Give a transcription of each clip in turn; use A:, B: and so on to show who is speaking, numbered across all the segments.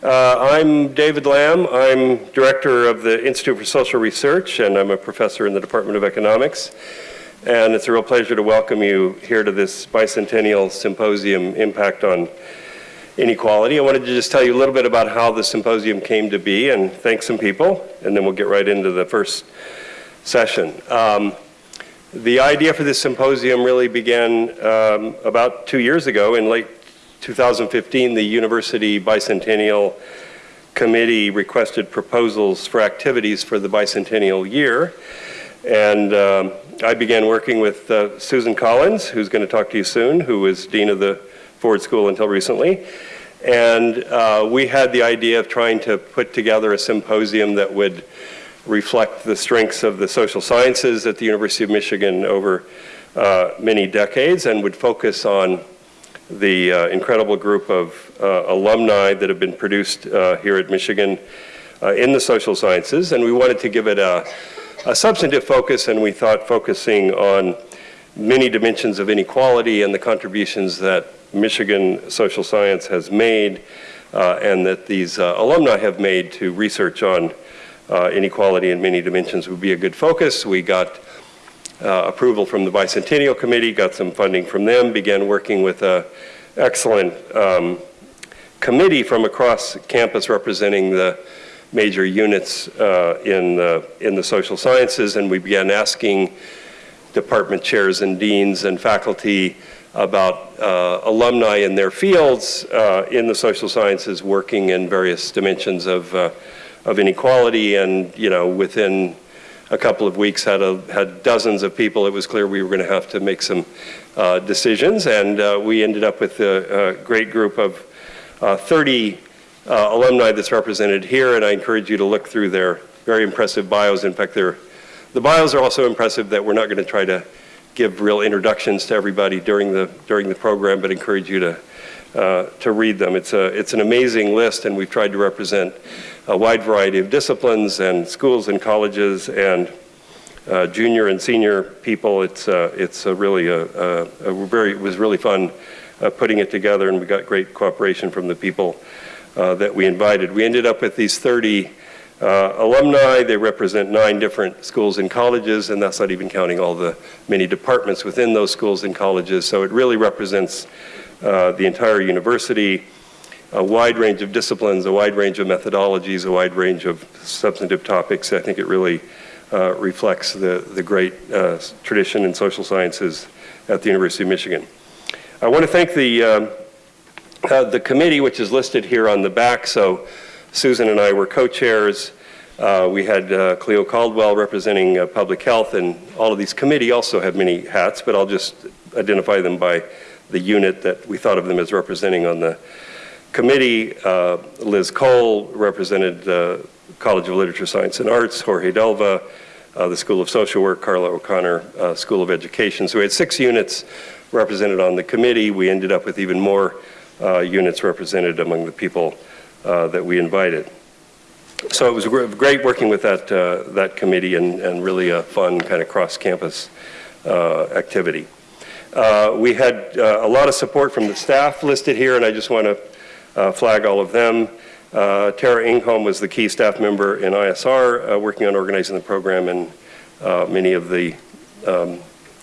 A: Uh, I'm David Lam. I'm director of the Institute for Social Research, and I'm a professor in the Department of Economics. And it's a real pleasure to welcome you here to this bicentennial symposium, Impact on Inequality. I wanted to just tell you a little bit about how the symposium came to be and thank some people, and then we'll get right into the first session. Um, the idea for this symposium really began um, about two years ago in late 2015, the University Bicentennial Committee requested proposals for activities for the bicentennial year. And um, I began working with uh, Susan Collins, who's going to talk to you soon, who was Dean of the Ford School until recently. And uh, we had the idea of trying to put together a symposium that would reflect the strengths of the social sciences at the University of Michigan over uh, many decades and would focus on the uh, incredible group of uh, alumni that have been produced uh, here at Michigan uh, in the social sciences. And we wanted to give it a, a, substantive focus, and we thought focusing on many dimensions of inequality and the contributions that Michigan social science has made uh, and that these uh, alumni have made to research on inequality in many dimensions would be a good focus. We got uh, approval from the Bicentennial Committee, got some funding from them, began working with an excellent um, committee from across campus representing the major units uh, in, the, in the social sciences, and we began asking department chairs and deans and faculty about uh, alumni in their fields uh, in the social sciences working in various dimensions of, uh, of inequality and, you know, within a couple of weeks had, a, had dozens of people. It was clear we were going to have to make some uh, decisions, and uh, we ended up with a, a great group of uh, 30 uh, alumni that's represented here, and I encourage you to look through their very impressive bios. In fact, the bios are also impressive that we're not going to try to give real introductions to everybody during the, during the program, but encourage you to, to read them. It's, a, it's an amazing list, and we've tried to represent a wide variety of disciplines and schools and colleges and uh, junior and senior people. It's, uh, it's a really a, a, a, very, it was really fun uh, putting it together and we got great cooperation from the people uh, that we invited. We ended up with these 30 uh, alumni. They represent nine different schools and colleges and that's not even counting all the many departments within those schools and colleges. So it really represents uh, the entire university a wide range of disciplines, a wide range of methodologies, a wide range of substantive topics. I think it really uh, reflects the, the great uh, tradition in social sciences at the University of Michigan. I want to thank the, um, uh, the committee, which is listed here on the back. So Susan and I were co-chairs. Uh, we had uh, Cleo Caldwell representing uh, public health, and all of these committee also have many hats, but I'll just identify them by the unit that we thought of them as representing on the committee, uh, Liz Cole represented the College of Literature, Science and Arts, Jorge Delva, uh, the School of Social Work, Carla O'Connor, uh, School of Education. So we had six units represented on the committee. We ended up with even more uh, units represented among the people uh, that we invited. So it was great working with that, uh, that committee and, and really a fun kind of cross-campus activity. We had a lot of support from the staff listed here, and I just want to uh, flag all of them. Uh, Tara Ingholm was the key staff member in ISR uh, working on organizing the program and many of the um,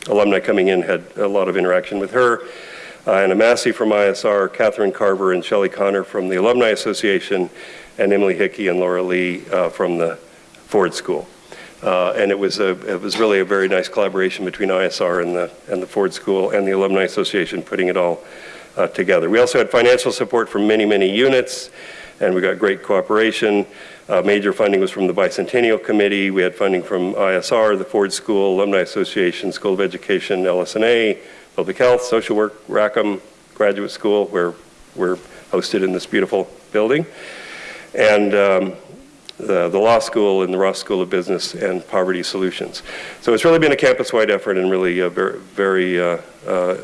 A: alumni coming in had a lot of interaction with her. Uh, Anna Massey from ISR, Catherine Carver and Shelley Connor from the Alumni Association, and Emily Hickey and Laura Lee uh, from the Ford School. Uh, and it was, a, it was really a very nice collaboration between ISR and the, and the Ford School and the Alumni Association putting it all uh, together. We also had financial support from many, many units, and we got great cooperation. Uh, major funding was from the Bicentennial Committee. We had funding from ISR, the Ford School, Alumni Association, School of Education, LS&A, Public Health, Social Work, Rackham Graduate School, where we're hosted in this beautiful building, and um, the, the, law school and the Ross School of Business and Poverty Solutions. So it's really been a campus-wide effort and really a very, very uh, uh,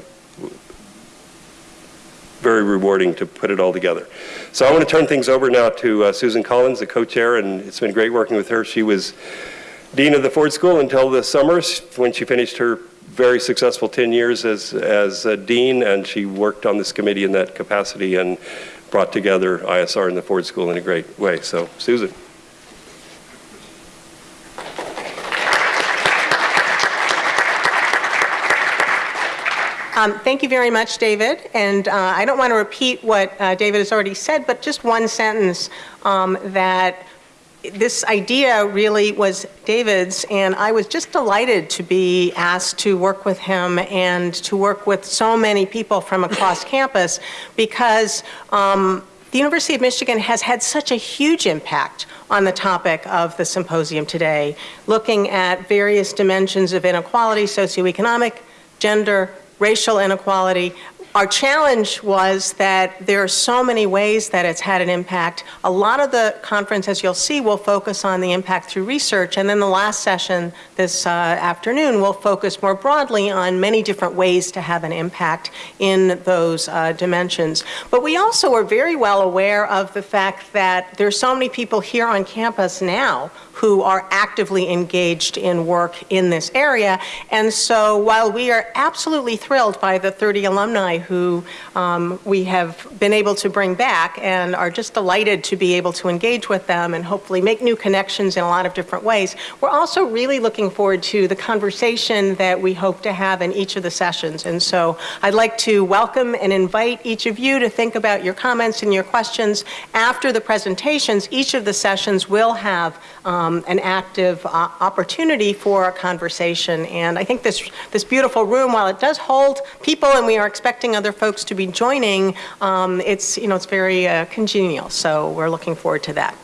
A: very rewarding to put it all together. So I want to turn things over now to uh, Susan Collins, the co-chair, and it's been great working with her. She was dean of the Ford School until the summer when she finished her very successful 10 years as, as dean, and she worked on this committee in that capacity and brought together ISR and the Ford School in a great way. So, Susan.
B: Um, thank you very much, David. And uh, I don't want to repeat what uh, David has already said, but just one sentence um, that this idea really was David's, and I was just delighted to be asked to work with him and to work with so many people from across campus because um, the University of Michigan has had such a huge impact on the topic of the symposium today, looking at various dimensions of inequality, socioeconomic, gender, racial inequality, our challenge was that there are so many ways that it's had an impact. A lot of the conference, as you'll see, will focus on the impact through research, and then the last session this uh, afternoon will focus more broadly on many different ways to have an impact in those uh, dimensions. But we also are very well aware of the fact that there are so many people here on campus now who are actively engaged in work in this area. And so while we are absolutely thrilled by the 30 alumni who um, we have been able to bring back and are just delighted to be able to engage with them and hopefully make new connections in a lot of different ways, we're also really looking forward to the conversation that we hope to have in each of the sessions. And so I'd like to welcome and invite each of you to think about your comments and your questions. After the presentations, each of the sessions will have um, an active uh, opportunity for a conversation. And I think this, this beautiful room, while it does hold people and we are expecting other folks to be joining, um, it's, you know, it's very uh, congenial. So we're looking forward to that.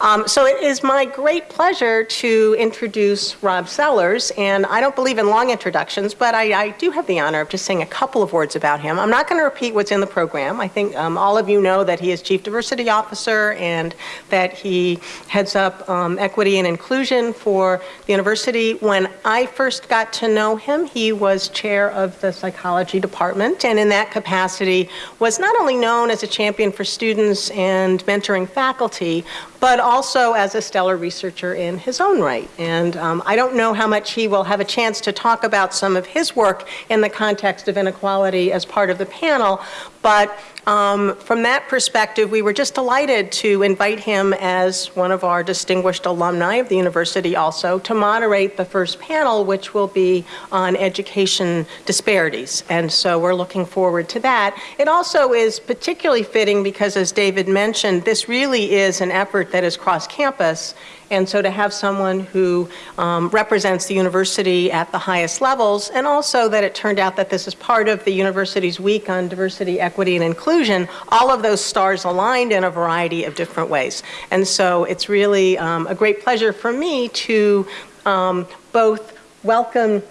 B: Um, so it is my great pleasure to introduce Rob Sellers, and I don't believe in long introductions, but I, I, do have the honor of just saying a couple of words about him. I'm not going to repeat what's in the program. I think um, all of you know that he is Chief Diversity Officer and that he heads up um, equity and inclusion for the university. When I first got to know him, he was chair of the psychology department, and in that capacity was not only known as a champion for students and mentoring faculty, but also as a stellar researcher in his own right. And um, I don't know how much he will have a chance to talk about some of his work in the context of inequality as part of the panel, but um, from that perspective, we were just delighted to invite him as one of our distinguished alumni of the university also to moderate the first panel, which will be on education disparities. And so we're looking forward to that. It also is particularly fitting because, as David mentioned, this really is an effort that is cross-campus and so to have someone who um, represents the university at the highest levels, and also that it turned out that this is part of the university's week on diversity, equity, and inclusion, all of those stars aligned in a variety of different ways. And so it's really um, a great pleasure for me to um, both welcome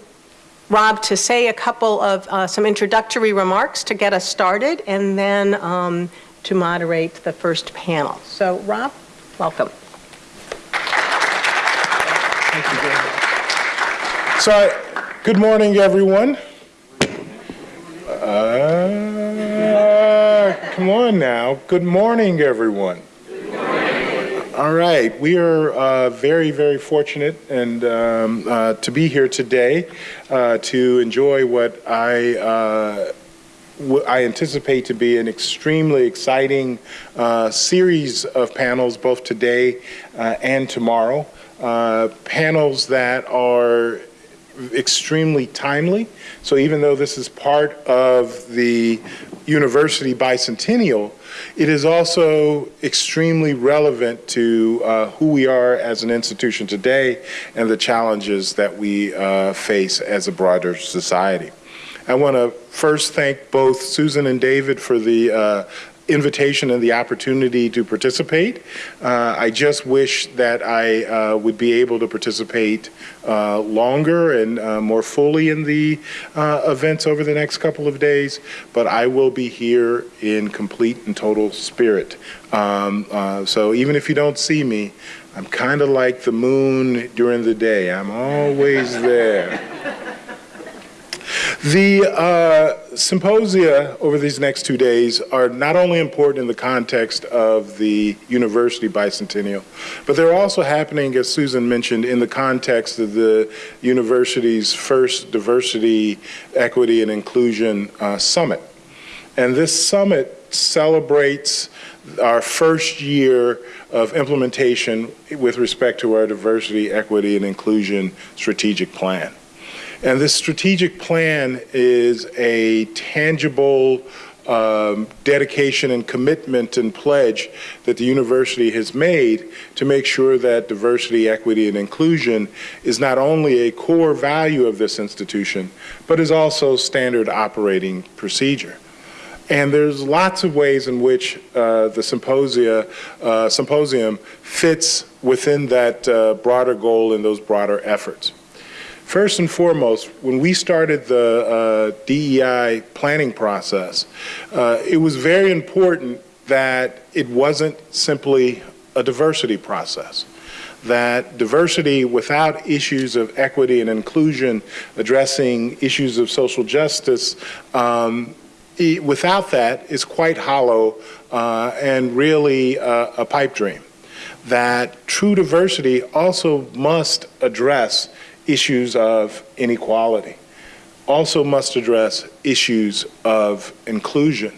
B: Rob to say a couple of uh, some introductory remarks to get us started, and then um, to moderate the first panel. So Rob, welcome.
C: So, good morning, everyone. Uh, come on now. Good morning, everyone. All right, we are uh, very, very fortunate and um, uh, to be here today uh, to enjoy what I uh, I anticipate to be an extremely exciting uh, series of panels both today uh, and tomorrow. Uh, panels that are extremely timely. So even though this is part of the university bicentennial, it is also extremely relevant to uh, who we are as an institution today and the challenges that we uh, face as a broader society. I want to first thank both Susan and David for the uh, invitation and the opportunity to participate. Uh, I just wish that I uh, would be able to participate uh, longer and uh, more fully in the uh, events over the next couple of days, but I will be here in complete and total spirit. Um, uh, so even if you don't see me, I'm kind of like the moon during the day. I'm always there. The uh, symposia over these next two days are not only important in the context of the university bicentennial, but they're also happening, as Susan mentioned, in the context of the university's first diversity, equity, and inclusion uh, summit. And this summit celebrates our first year of implementation with respect to our diversity, equity, and inclusion strategic plan. And this strategic plan is a tangible um, dedication and commitment and pledge that the university has made to make sure that diversity, equity, and inclusion is not only a core value of this institution, but is also standard operating procedure. And there's lots of ways in which uh, the symposia, uh, symposium fits within that uh, broader goal and those broader efforts. First and foremost, when we started the uh, DEI planning process, uh, it was very important that it wasn't simply a diversity process. That diversity without issues of equity and inclusion, addressing issues of social justice, um, without that is quite hollow uh, and really uh, a pipe dream. That true diversity also must address issues of inequality, also must address issues of inclusion.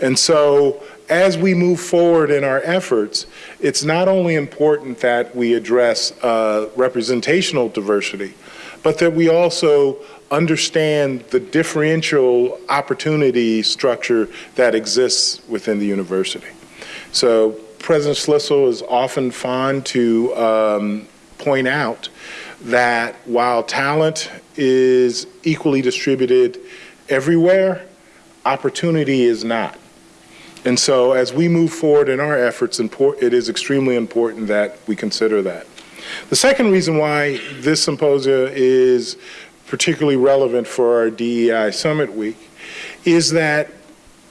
C: And so as we move forward in our efforts, it's not only important that we address uh, representational diversity, but that we also understand the differential opportunity structure that exists within the university. So President Schlissel is often fond to um, point out that while talent is equally distributed everywhere, opportunity is not. And so as we move forward in our efforts, it is extremely important that we consider that. The second reason why this symposia is particularly relevant for our DEI Summit Week is that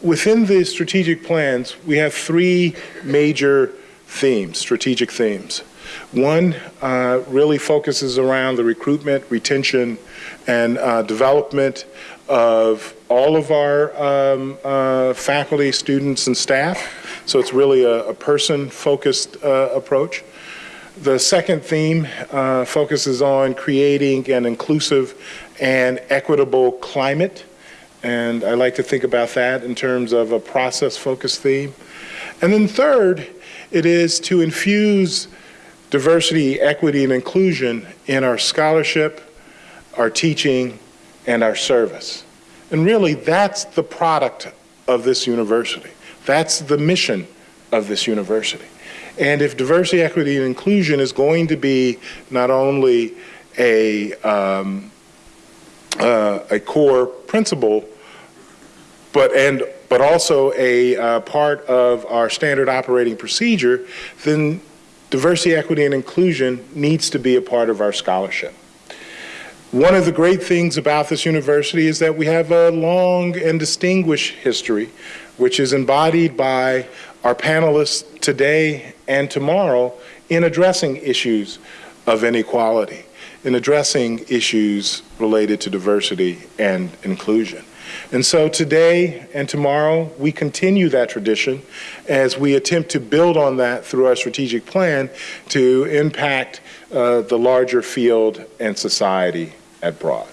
C: within the strategic plans, we have three major themes, strategic themes. One uh, really focuses around the recruitment, retention, and uh, development of all of our um, uh, faculty, students, and staff. So it's really a, a person-focused uh, approach. The second theme uh, focuses on creating an inclusive and equitable climate. And I like to think about that in terms of a process-focused theme. And then third, it is to infuse diversity, equity, and inclusion in our scholarship, our teaching, and our service. And really, that's the product of this university. That's the mission of this university. And if diversity, equity, and inclusion is going to be not only a, um, uh, a core principle, but, and, but also a uh, part of our standard operating procedure, then diversity, equity, and inclusion needs to be a part of our scholarship. One of the great things about this university is that we have a long and distinguished history, which is embodied by our panelists today and tomorrow in addressing issues of inequality, in addressing issues related to diversity and inclusion. And so today and tomorrow, we continue that tradition as we attempt to build on that through our strategic plan to impact uh, the larger field and society at Broad.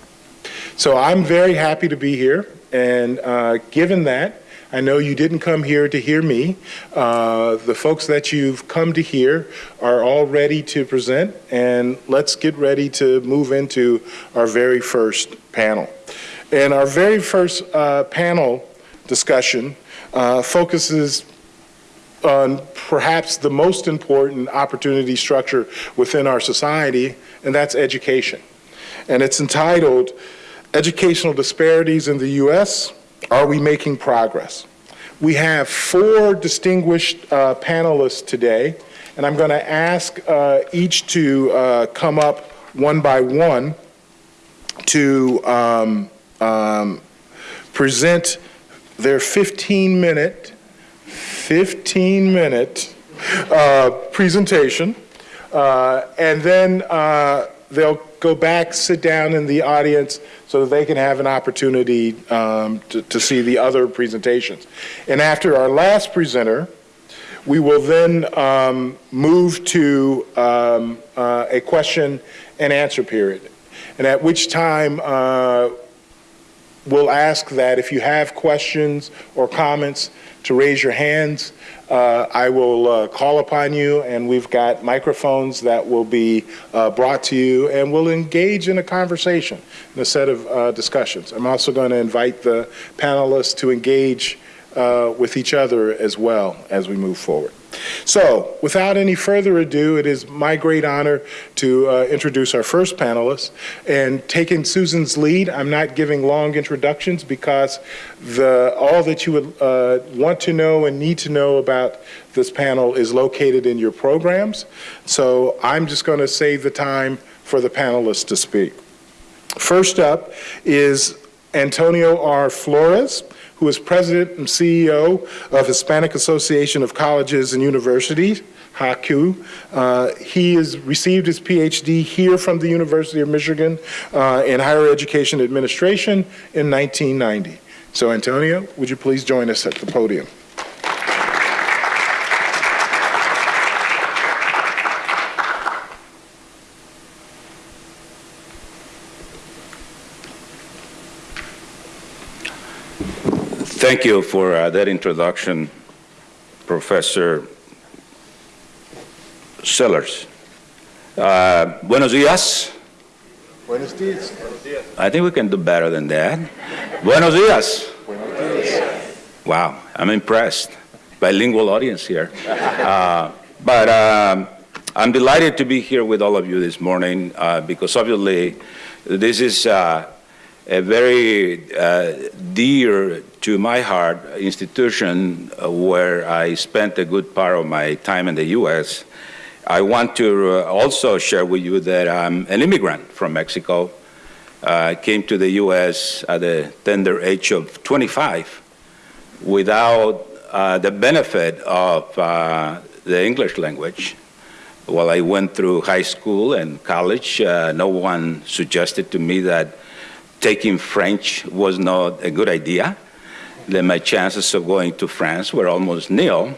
C: So I'm very happy to be here, and uh, given that, I know you didn't come here to hear me. Uh, the folks that you've come to hear are all ready to present, and let's get ready to move into our very first panel. And our very first uh, panel discussion uh, focuses on perhaps the most important opportunity structure within our society, and that's education. And it's entitled, Educational Disparities in the U.S., Are We Making Progress? We have four distinguished uh, panelists today, and I'm going to ask uh, each to uh, come up one by one to um, um, present their 15 minute, 15 minute uh, presentation, uh, and then uh, they'll go back, sit down in the audience so that they can have an opportunity um, to, to see the other presentations. And after our last presenter, we will then um, move to um, uh, a question and answer period. And at which time uh, we'll ask that if you have questions or comments, to raise your hands. Uh, I will uh, call upon you, and we've got microphones that will be uh, brought to you, and we'll engage in a conversation, in a set of uh, discussions. I'm also going to invite the panelists to engage uh, with each other as well as we move forward. So, without any further ado, it is my great honor to uh, introduce our first panelist. And taking Susan's lead, I'm not giving long introductions because the, all that you would uh, want to know and need to know about this panel is located in your programs. So, I'm just going to save the time for the panelists to speak. First up is Antonio R. Flores who is president and CEO of Hispanic Association of Colleges and Universities, HACU. Uh, he has received his PhD here from the University of Michigan uh, in higher education administration in 1990. So Antonio, would you please join us at the podium?
D: Thank you for uh, that introduction, Professor Sellers. Uh, buenos dias.
C: Buenos dias.
D: I think we can do better than that. buenos dias.
C: Buenos dias.
D: Wow, I'm impressed. Bilingual audience here. Uh, but um, I'm delighted to be here with all of you this morning uh, because obviously this is uh, a very uh, dear to my heart institution uh, where I spent a good part of my time in the U.S. I want to uh, also share with you that I'm an immigrant from Mexico. I came to the U.S. at the tender age of 25 without uh, the benefit of uh, the English language. While I went through high school and college, uh, no one suggested to me that taking French was not a good idea. Then my chances of going to France were almost nil.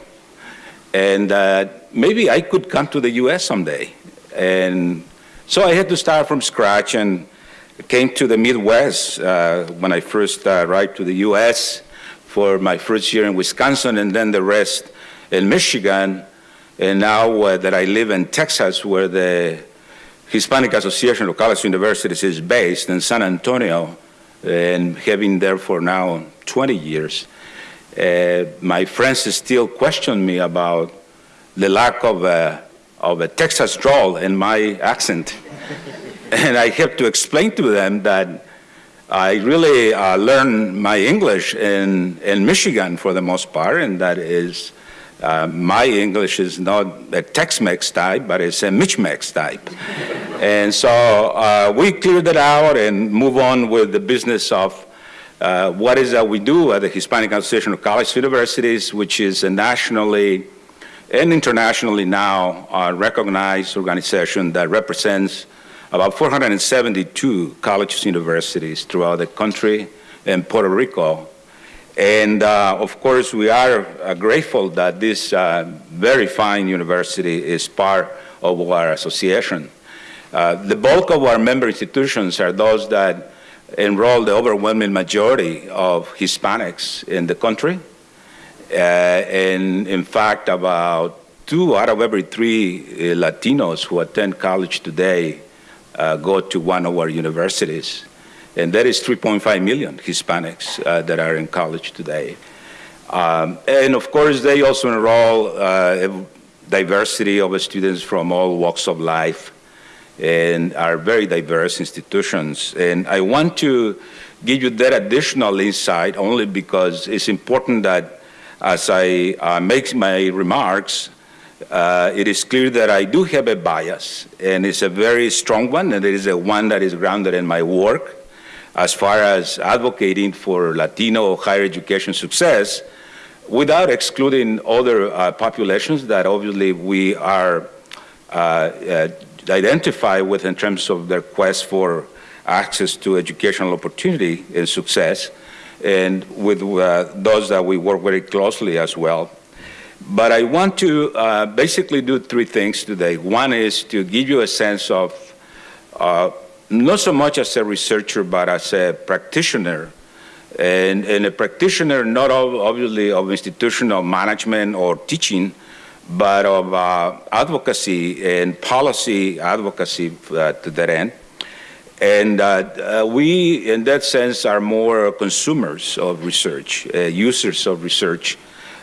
D: And uh, maybe I could come to the US someday. And so I had to start from scratch and came to the Midwest uh, when I first uh, arrived to the US for my first year in Wisconsin and then the rest in Michigan. And now uh, that I live in Texas, where the Hispanic Association of College Universities is based in San Antonio and having there for now 20 years. Uh, my friends still question me about the lack of a, of a Texas drawl in my accent. and I have to explain to them that I really uh, learned my English in, in Michigan for the most part, and that is uh, my English is not a Tex-Mex type, but it's a Mitch-Mex type. and so uh, we cleared it out and move on with the business of uh, what is that we do at the Hispanic Association of College Universities, which is a nationally and internationally now uh, recognized organization that represents about 472 colleges and universities throughout the country and Puerto Rico and uh, of course, we are uh, grateful that this uh, very fine university is part of our association. Uh, the bulk of our member institutions are those that enroll the overwhelming majority of Hispanics in the country. Uh, and in fact, about two out of every three uh, Latinos who attend college today go to one of our universities and there is 3.5 million Hispanics uh, that are in college today. Um, and of course, they also enroll uh, a diversity of students from all walks of life and are very diverse institutions. And I want to give you that additional insight only because it's important that as I uh, make my remarks, uh, it is clear that I do have a bias, and it's a very strong one, and it is a one that is grounded in my work as far as advocating for Latino higher education success without excluding other uh, populations that obviously we are uh, uh, identified with in terms of their quest for access to educational opportunity and success, and with uh, those that we work very closely as well. But I want to uh, basically do three things today. One is to give you a sense of uh, not so much as a researcher, but as a practitioner and, and a practitioner not of, obviously of institutional management or teaching, but of uh, advocacy and policy advocacy uh, to that end. And uh, uh, we, in that sense, are more consumers of research, uh, users of research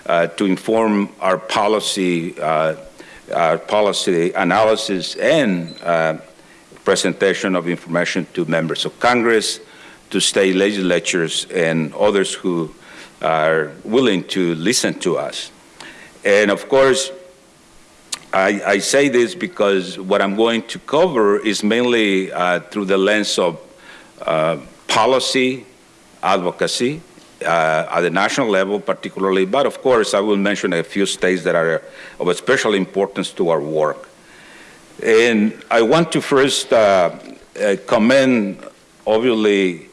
D: uh, to inform our policy, our policy analysis and presentation of information to members of Congress, to state legislatures, and others who are willing to listen to us. And of course, I, I, say this because what I'm going to cover is mainly uh, through the lens of uh, policy, advocacy, uh, at the national level particularly, but of course I will mention a few states that are of special importance to our work. And I want to first uh, uh, commend, obviously,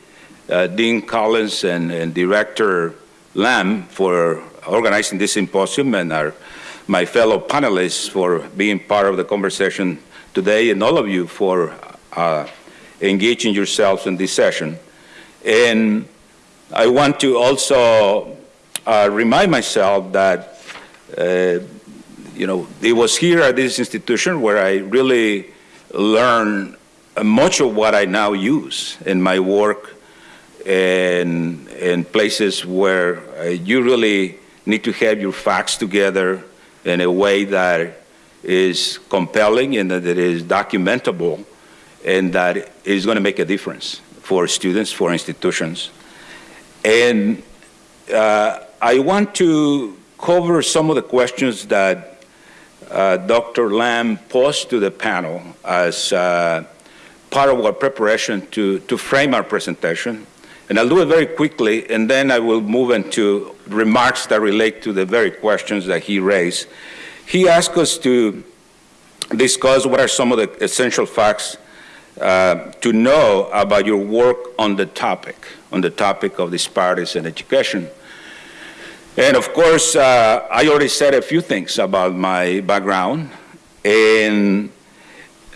D: uh, Dean Collins and, and Director Lam for organizing this symposium and our my fellow panelists for being part of the conversation today and all of you for uh, engaging yourselves in this session. And I want to also uh, remind myself that, uh, you know, it was here at this institution where I really learned much of what I now use in my work and in places where uh, you really need to have your facts together in a way that is compelling and that is documentable and that is going to make a difference for students, for institutions. And uh, I want to cover some of the questions that uh, Dr. Lam posed to the panel as uh, part of our preparation to, to frame our presentation. And I'll do it very quickly, and then I will move into remarks that relate to the very questions that he raised. He asked us to discuss what are some of the essential facts uh, to know about your work on the topic, on the topic of disparities in education. And of course, uh, I already said a few things about my background, and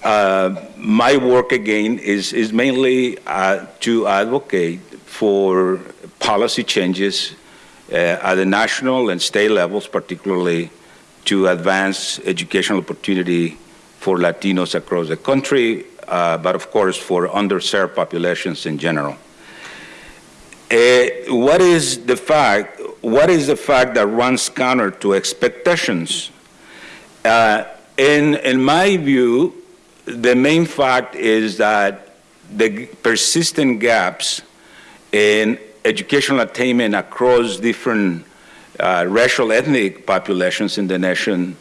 D: uh, my work again is, is mainly uh, to advocate for policy changes uh, at the national and state levels, particularly to advance educational opportunity for Latinos across the country, uh, but of course for underserved populations in general. Uh, what is the fact? What is the fact that runs counter to expectations? Uh, in, in my view, the main fact is that the persistent gaps in educational attainment across different uh, racial ethnic populations in the nation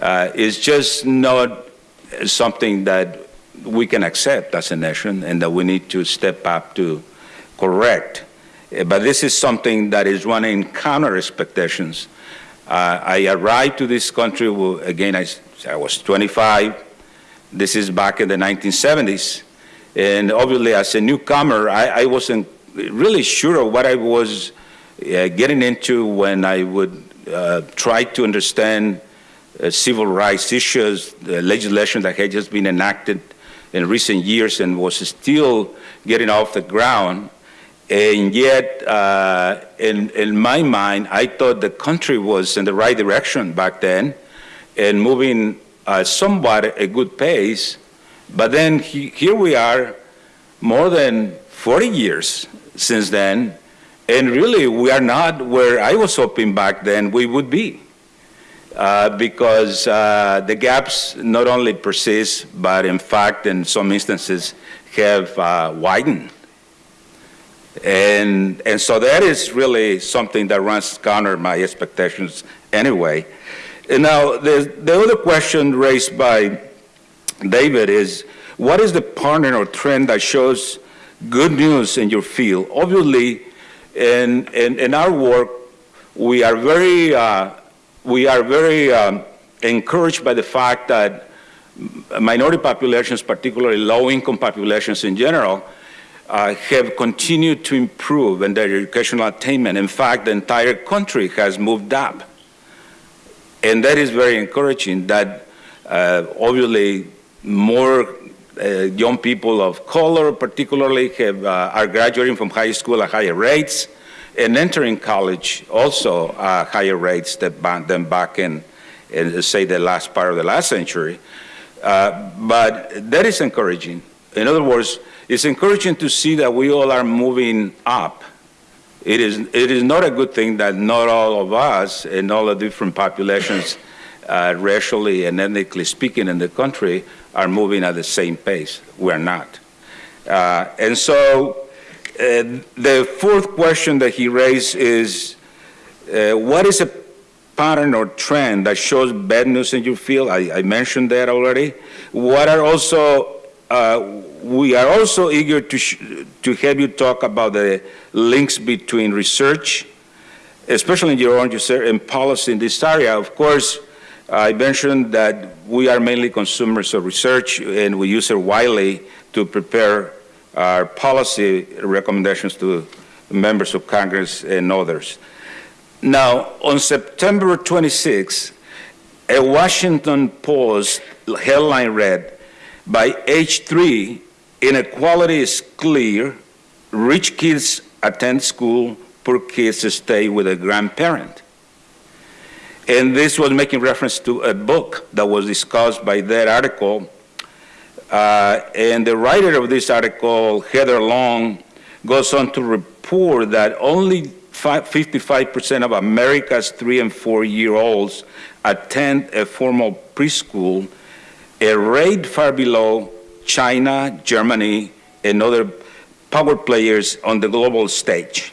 D: uh, is just not something that we can accept as a nation and that we need to step up to correct. Uh, but this is something that is running counter expectations. Uh, I arrived to this country, again, I, I was 25. This is back in the 1970s. And obviously, as a newcomer, I, I wasn't really sure of what I was uh, getting into when I would uh, try to understand uh, civil rights issues, the legislation that had just been enacted in recent years and was still getting off the ground. And yet, uh, in, in my mind, I thought the country was in the right direction back then and moving uh, somewhat a good pace. But then he, here we are, more than 40 years since then, and really we are not where I was hoping back then we would be. Uh, because uh, the gaps not only persist, but in fact, in some instances, have uh, widened. And, and so that is really something that runs counter my expectations anyway. And now, the, the other question raised by David is, what is the pattern or trend that shows good news in your field? Obviously, in, in, in our work, we are very, uh, we are very um, encouraged by the fact that minority populations, particularly low-income populations in general, uh, have continued to improve in their educational attainment. In fact, the entire country has moved up. And that is very encouraging that uh, obviously more uh, young people of color particularly have, uh, are graduating from high school at higher rates and entering college also uh, higher rates than, back in, in, say, the last part of the last century. Uh, but that is encouraging. In other words, it's encouraging to see that we all are moving up. It is, it is not a good thing that not all of us and all the different populations, uh, racially and ethnically speaking in the country, are moving at the same pace. We're not. Uh, and so uh, the fourth question that he raised is, uh, what is a pattern or trend that shows bad news in your field? I, I mentioned that already. What are also, uh, we are also eager to, to have you talk about the links between research, especially in your own research and policy in this area. Of course, I mentioned that we are mainly consumers of research and we use it widely to prepare our policy recommendations to members of Congress and others. Now, on September 26, a Washington Post headline read, by age three, inequality is clear, rich kids attend school, poor kids stay with a grandparent. And this was making reference to a book that was discussed by that article. Uh, and the writer of this article, Heather Long, goes on to report that only 55% of America's three and four year olds attend a formal preschool, a rate far below China, Germany, and other power players on the global stage.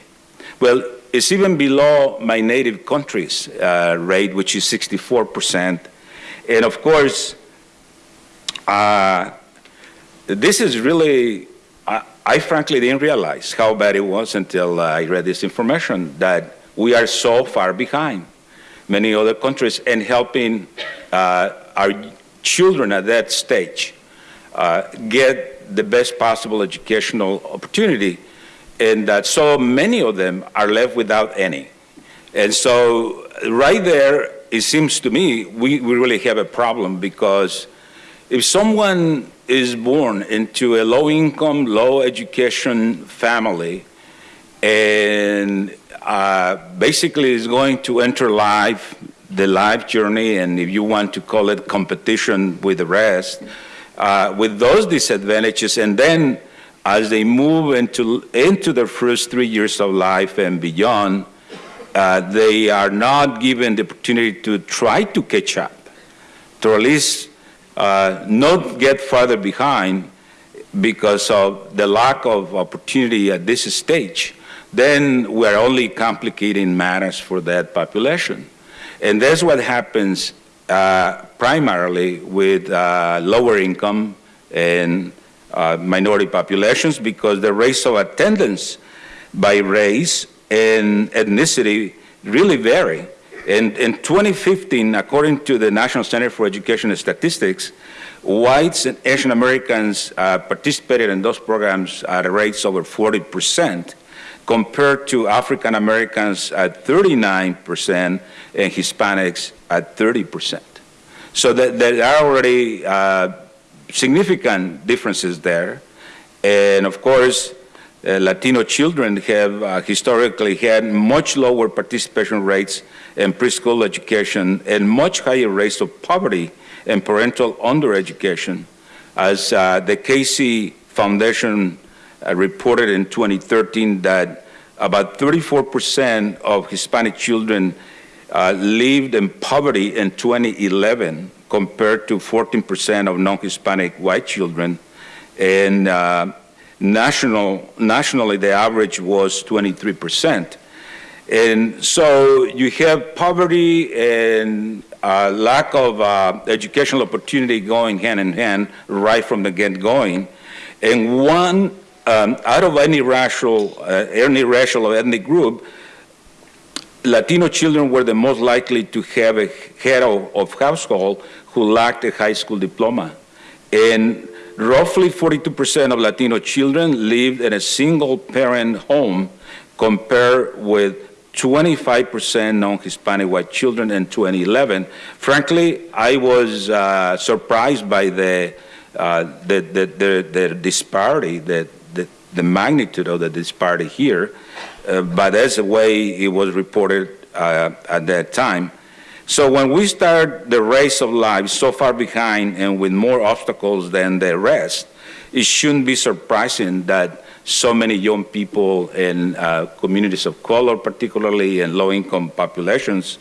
D: Well, it's even below my native country's uh, rate, which is 64%. And of course, uh, this is really, I, I, frankly didn't realize how bad it was until uh, I read this information that we are so far behind many other countries in helping uh, our children at that stage get the best possible educational opportunity and that so many of them are left without any. And so, right there, it seems to me we, we really have a problem because if someone is born into a low income, low education family and uh, basically is going to enter life, the life journey, and if you want to call it competition with the rest, uh, with those disadvantages, and then as they move into, into their first three years of life and beyond, uh, they are not given the opportunity to try to catch up, to at least uh, not get further behind because of the lack of opportunity at this stage, then we're only complicating matters for that population. And that's what happens uh, primarily with uh, lower income and uh, minority populations because the rates of attendance by race and ethnicity really vary. And in 2015, according to the National Center for Education Statistics, whites and Asian Americans uh, participated in those programs at rates over 40%, compared to African Americans at 39% and Hispanics at 30%. So that there are already uh, significant differences there. And of course, uh, Latino children have uh, historically had much lower participation rates in preschool education and much higher rates of poverty and parental undereducation. As uh, the Casey Foundation uh, reported in 2013 that about 34% of Hispanic children uh, lived in poverty in 2011 compared to 14% of non-Hispanic white children. And uh, national, nationally, the average was 23%. And so you have poverty and uh, lack of uh, educational opportunity going hand in hand right from the get-going. And one, um, out of any racial, uh, any racial or ethnic group, Latino children were the most likely to have a head of, of household who lacked a high school diploma. And roughly 42% of Latino children lived in a single parent home compared with 25% non-Hispanic white children in 2011. Frankly, I was uh, surprised by the uh, the, the, the, the disparity, the, the, the magnitude of the disparity here, but that's the way it was reported uh, at that time. So when we start the race of life so far behind and with more obstacles than the rest, it shouldn't be surprising that so many young people in uh, communities of color, particularly in low-income populations,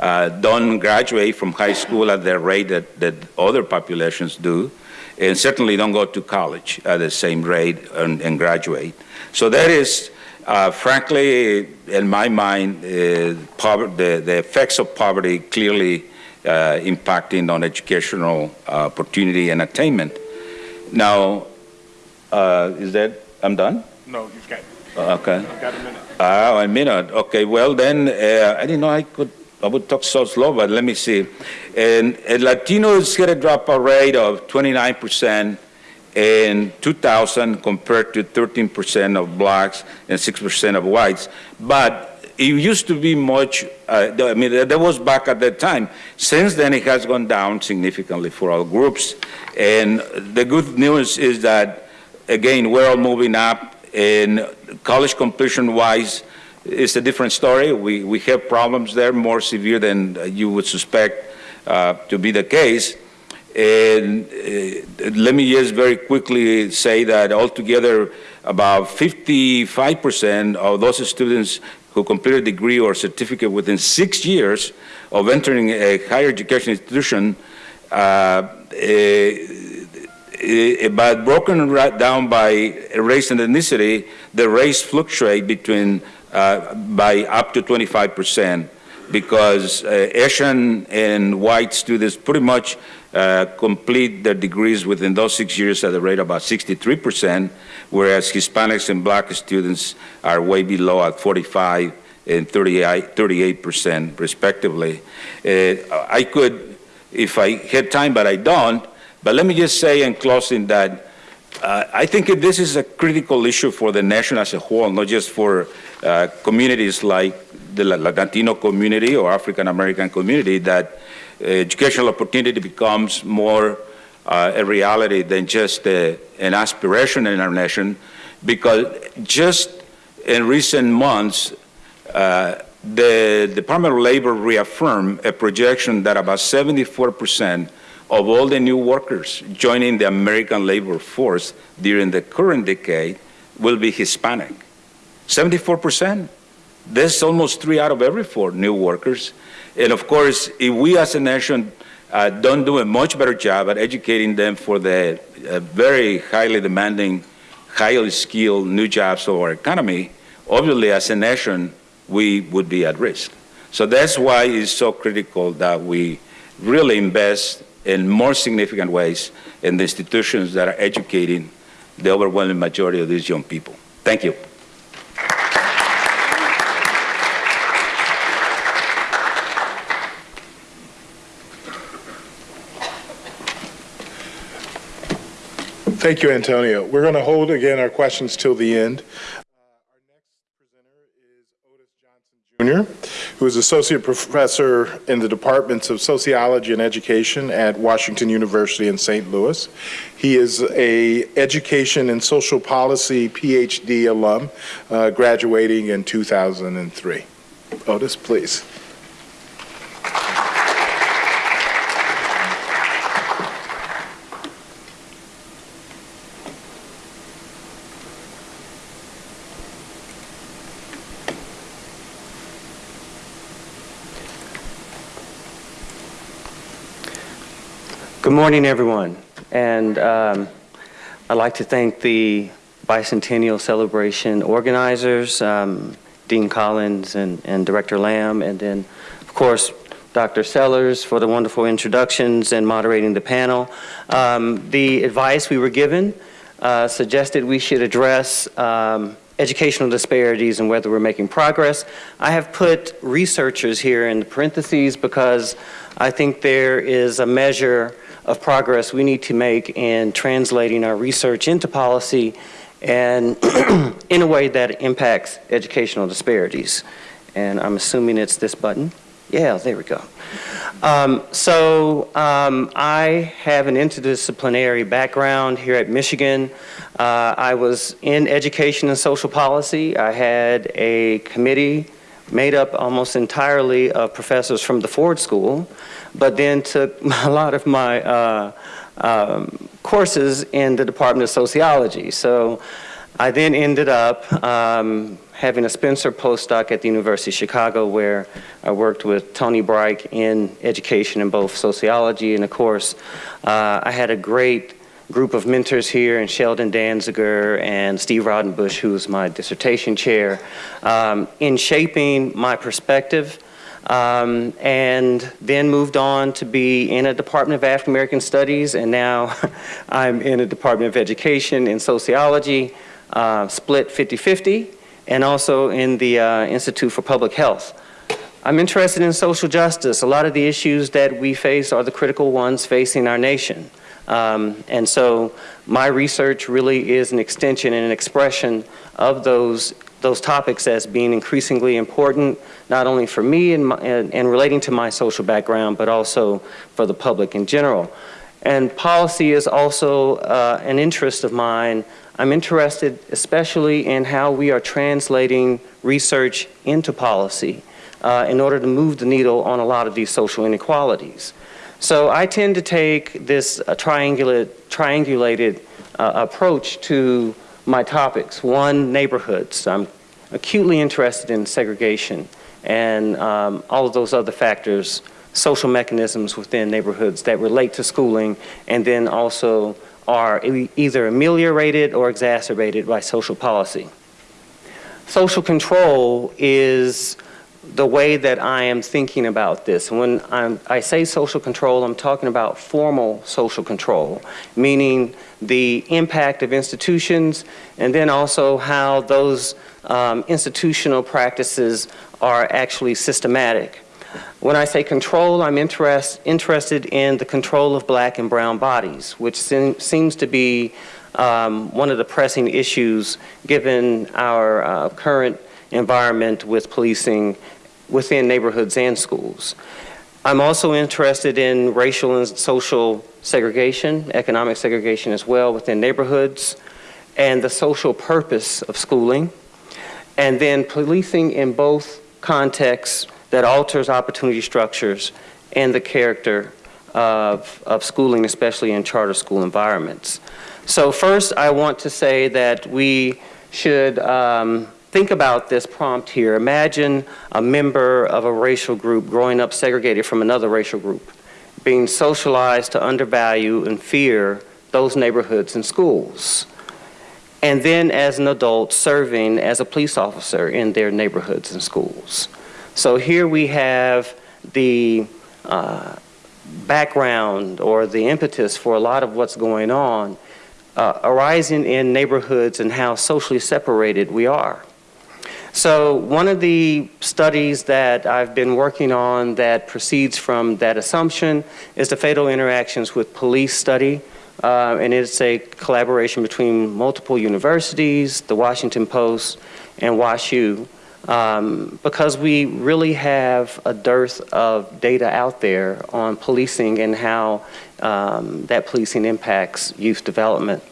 D: uh, don't graduate from high school at the rate that, that other populations do, and certainly don't go to college at the same rate and, and graduate. So that is, uh, frankly, in my mind, uh, pover- the, the effects of poverty clearly uh, impacting on educational uh, opportunity and attainment. Now, uh, is that, I'm done?
C: No, you've got,
D: Okay.
C: you've got a minute.
D: Ah, a minute. Okay, well then, uh, I didn't know I could, I would talk so slow, but let me see. And, and Latinos get a dropout rate of 29% in 2000 compared to 13% of blacks and 6% of whites. But it used to be much, uh, I mean, that was back at that time. Since then, it has gone down significantly for all groups. And the good news is that, again, we're all moving up and college completion wise, it's a different story. We, we have problems there more severe than you would suspect uh, to be the case. And uh, let me just very quickly say that altogether, about 55% of those students who complete a degree or certificate within six years of entering a higher education institution uh, eh, Eh, but broken right down by race and ethnicity, the race fluctuate between uh, by up to 25 percent because uh, Asian and white students pretty much uh, complete their degrees within those six years at a rate of about 63 percent, whereas Hispanics and black students are way below at 45 and 38 percent respectively. Uh, I could, if I had time, but I don't, but let me just say in closing that uh, I think this is a critical issue for the nation as a whole, not just for uh, communities like the Latino community or African American community, that educational opportunity becomes more uh, a reality than just a, an aspiration in our nation, because just in recent months, uh, the Department of Labor reaffirmed a projection that about 74 percent of all the new workers joining the American labor force during the current decade will be Hispanic. 74%. That's almost three out of every four new workers. And of course, if we as a nation uh, don't do a much better job at educating them for the uh, very highly demanding, highly skilled new jobs of our economy, obviously as a nation, we would be at risk. So that's why it's so critical that we really invest in more significant ways in the institutions that are educating the overwhelming majority of these young people. Thank you.
C: Thank you, Antonio. We're going to hold again our questions till the end. Uh our next presenter is Odis Johnson Jr., who is Associate Professor in the Departments of Sociology and Education at Washington University in St. Louis. He is a Education and Social Policy PhD alum, uh, graduating in 2003. Odis, please.
E: Good morning, everyone. And um, I'd like to thank the bicentennial celebration organizers, um, Dean Collins and, and Director Lam, and then, of course, Dr. Sellers for the wonderful introductions and moderating the panel. Um, the advice we were given uh, suggested we should address um, educational disparities and whether we're making progress. I have put researchers here in the parentheses because I think there is a measure of progress we need to make in translating our research into policy and in a way that impacts educational disparities. And I'm assuming it's this button. Yeah, there we go. Um, so um, I have an interdisciplinary background here at Michigan. Uh, I was in education and social policy. I had a committee made up almost entirely of professors from the Ford School, but then took a lot of my uh, um, courses in the Department of Sociology. So I then ended up um, having a Spencer postdoc at the University of Chicago where I worked with Tony Bryk in education in both sociology and of course uh, I had a great group of mentors here and Sheldon Danziger and Steve Raudenbush who was my dissertation chair um, in shaping my perspective um, and then moved on to be in a Department of African American Studies and now I'm in a Department of Education in Sociology uh, split 50-50 and also in the uh, Institute for Public Health. I'm interested in social justice. A lot of the issues that we face are the critical ones facing our nation. Um, and so my research really is an extension and an expression of those, those topics as being increasingly important, not only for me and, my, and, and relating to my social background, but also for the public in general. And policy is also uh, an interest of mine I'm interested especially in how we are translating research into policy uh, in order to move the needle on a lot of these social inequalities. So I tend to take this uh, triangulate, triangulated uh, approach to my topics. One, neighborhoods. I'm acutely interested in segregation and um, all of those other factors, social mechanisms within neighborhoods that relate to schooling and then also are e- either ameliorated or exacerbated by social policy. Social control is the way that I am thinking about this. When I'm, I say social control, I'm talking about formal social control, meaning the impact of institutions and then also how those um, institutional practices are actually systematic. When I say control, I'm interest, interested in the control of black and brown bodies, which seem, seems to be um, one of the pressing issues given our uh, current environment with policing within neighborhoods and schools. I'm also interested in racial and social segregation, economic segregation as well within neighborhoods, and the social purpose of schooling, and then policing in both contexts that alters opportunity structures and the character of, of schooling, especially in charter school environments. So first, I want to say that we should um, think about this prompt here. Imagine a member of a racial group growing up segregated from another racial group, being socialized to undervalue and fear those neighborhoods and schools. And then as an adult, serving as a police officer in their neighborhoods and schools. So here we have the uh, background or the impetus for a lot of what's going on uh, arising in neighborhoods and how socially separated we are. So one of the studies that I've been working on that proceeds from that assumption is the fatal interactions with police study. Uh, and it's a collaboration between multiple universities, the Washington Post, and WashU um, because we really have a dearth of data out there on policing and how um, that policing impacts youth development.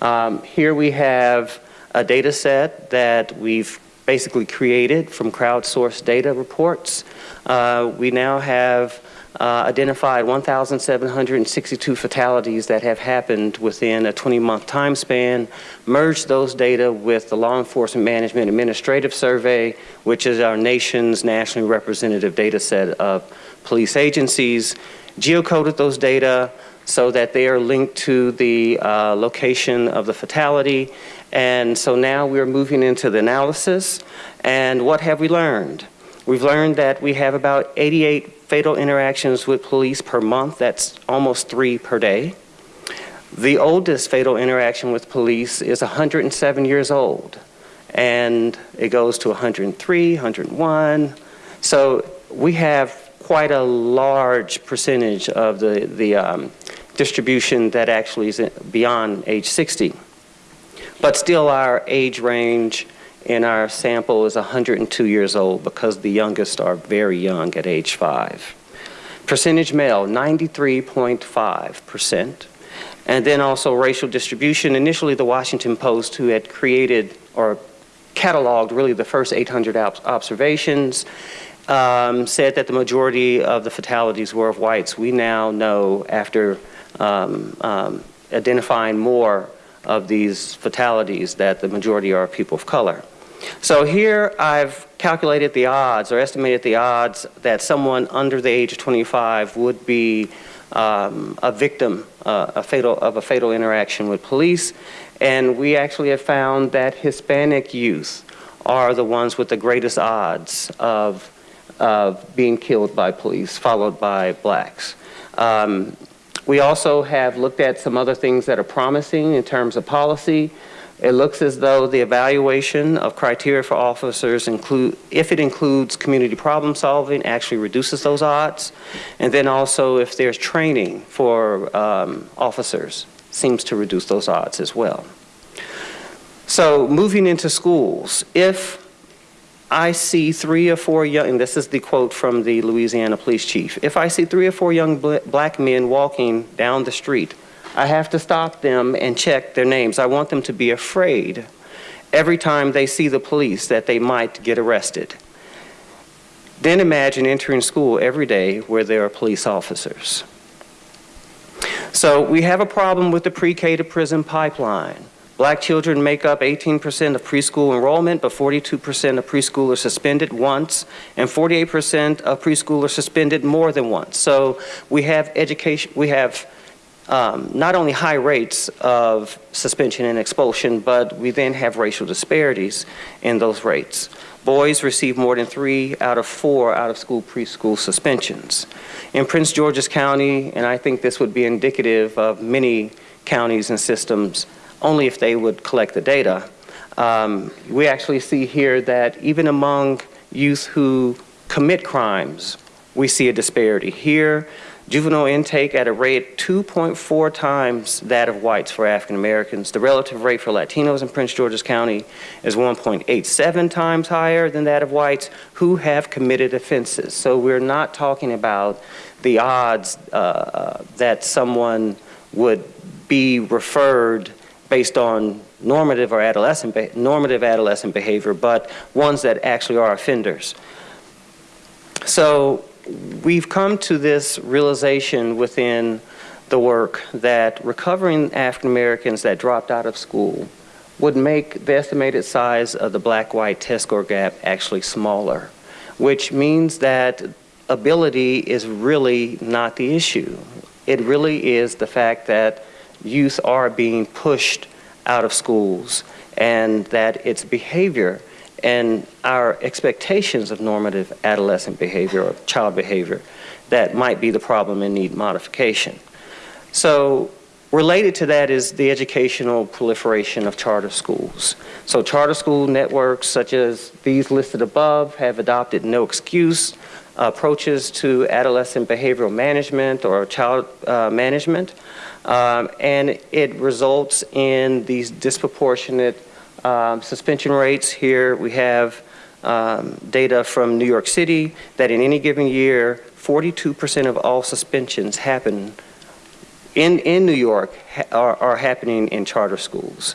E: Um, here we have a data set that we've basically created from crowdsourced data reports. Uh, we now have uh, identified 1,762 fatalities that have happened within a 20-month time span, merged those data with the Law Enforcement Management Administrative Survey, which is our nation's nationally representative data set of police agencies, geocoded those data so that they are linked to the uh, location of the fatality. And so now we're moving into the analysis. And what have we learned? We've learned that we have about 88 fatal interactions with police per month. That's almost three per day. The oldest fatal interaction with police is 107 years old, and it goes to 103, 101. So we have quite a large percentage of the, the um, distribution that actually is beyond age 60. But still our age range in our sample is 102 years old because the youngest are very young at age 5. Percentage male, 93.5%. And then also racial distribution. Initially, the Washington Post, who had created or cataloged really the first 800 observations, um, said that the majority of the fatalities were of whites. We now know, after um, um, identifying more of these fatalities, that the majority are people of color. So here I've calculated the odds or estimated the odds that someone under the age of 25 would be um, a victim uh, a fatal, of a fatal interaction with police. And we actually have found that Hispanic youth are the ones with the greatest odds of, of being killed by police, followed by blacks. Um, we also have looked at some other things that are promising in terms of policy. It looks as though the evaluation of criteria for officers include, if it includes community problem solving, actually reduces those odds. And then also if there's training for um, officers, seems to reduce those odds as well. So moving into schools, if I see three or four young, and this is the quote from the Louisiana police chief, if I see three or four young bl- black men walking down the street, I have to stop them and check their names. I want them to be afraid every time they see the police that they might get arrested. Then imagine entering school every day where there are police officers. So we have a problem with the pre-K to prison pipeline. Black children make up 18% of preschool enrollment, but 42% of preschool are suspended once, and 48% of preschool are suspended more than once. So we have education, we have um, not only high rates of suspension and expulsion, but we then have racial disparities in those rates. Boys receive more than three out of four out of school preschool suspensions. In Prince George's County, and I think this would be indicative of many counties and systems, only if they would collect the data, um, we actually see here that even among youth who commit crimes, we see a disparity. Here, juvenile intake at a rate 2.4 times that of whites for African Americans. The relative rate for Latinos in Prince George's County is 1.87 times higher than that of whites who have committed offenses. So we're not talking about the odds uh, uh, that someone would be referred based on normative or adolescent normative adolescent behavior, but ones that actually are offenders. So we've come to this realization within the work that recovering African Americans that dropped out of school would make the estimated size of the black-white test score gap actually smaller, which means that ability is really not the issue. It really is the fact that youth are being pushed out of schools and that it's behavior and our expectations of normative adolescent behavior or child behavior that might be the problem and need modification. So related to that is the educational proliferation of charter schools. So charter school networks such as these listed above have adopted no excuse approaches to adolescent behavioral management or child uh, management. Um, and it results in these disproportionate um, suspension rates. Here we have um, data from New York City that in any given year, 42% of all suspensions happen in, in New York ha are, are happening in charter schools.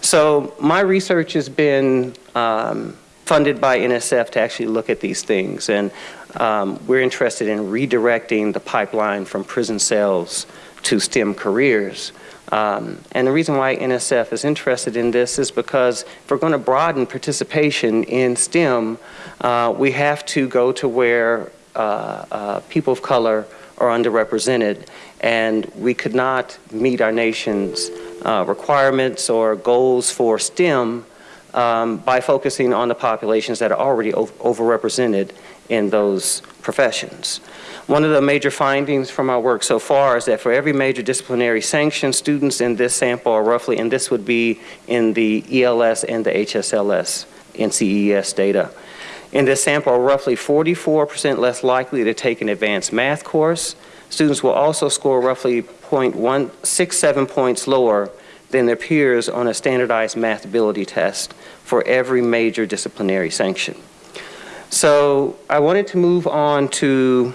E: So my research has been um, funded by NSF to actually look at these things. And um, we're interested in redirecting the pipeline from prison cells to STEM careers. Um, and the reason why NSF is interested in this is because if we're going to broaden participation in STEM, uh, we have to go to where uh, uh, people of color are underrepresented. And we could not meet our nation's uh, requirements or goals for STEM um, by focusing on the populations that are already overrepresented in those professions. One of the major findings from our work so far is that for every major disciplinary sanction, students in this sample are roughly, and this would be in the ELS and the HSLS NCES data. In this sample are roughly 44% less likely to take an advanced math course. Students will also score roughly 0.167 points lower than their peers on a standardized math ability test for every major disciplinary sanction. So I wanted to move on to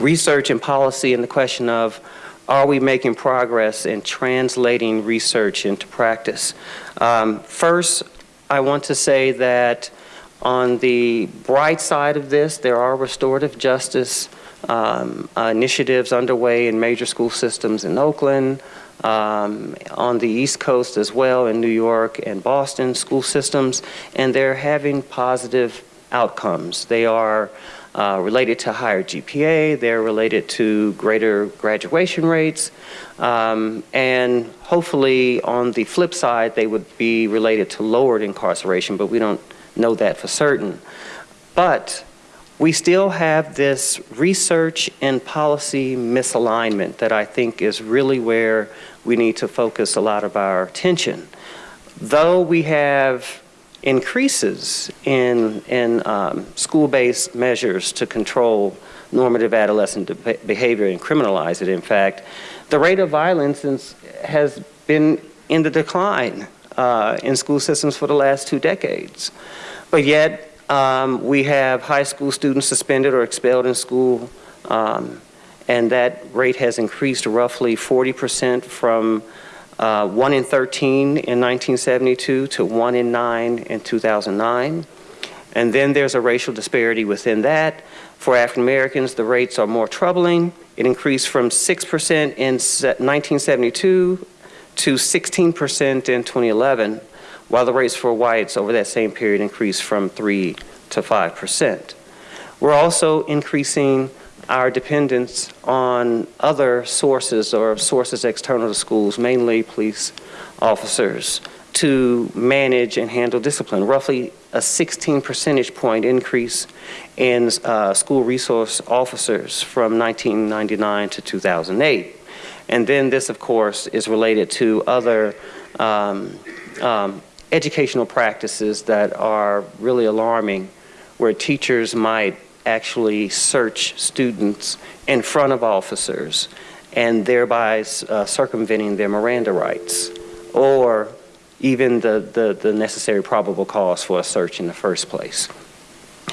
E: research and policy and the question of are we making progress in translating research into practice? Um, first, I want to say that on the bright side of this, there are restorative justice um, uh, initiatives underway in major school systems in Oakland, um, on the East Coast as well, in New York and Boston school systems, and they're having positive outcomes. They are uh, related to higher GPA, they're related to greater graduation rates, um, and hopefully on the flip side, they would be related to lowered incarceration, but we don't know that for certain. But we still have this research and policy misalignment that I think is really where we need to focus a lot of our attention. Though we have increases in, in um, school-based measures to control normative adolescent behavior and criminalize it, in fact, the rate of violence has been in the decline uh, in school systems for the last two decades. But yet, um, we have high school students suspended or expelled in school, um, and that rate has increased roughly 40% from uh, 1 in 13 in 1972 to 1 in 9 in 2009. And then there's a racial disparity within that. For African Americans, the rates are more troubling. It increased from 6% in 1972 to 16% in 2011 while the rates for whites over that same period increased from 3 to 5%. We're also increasing our dependence on other sources or sources external to schools, mainly police officers, to manage and handle discipline. Roughly a 16 percentage point increase in uh, school resource officers from 1999 to 2008. And then this, of course, is related to other um, um, educational practices that are really alarming, where teachers might actually search students in front of officers and thereby uh, circumventing their Miranda rights or even the, the, the necessary probable cause for a search in the first place.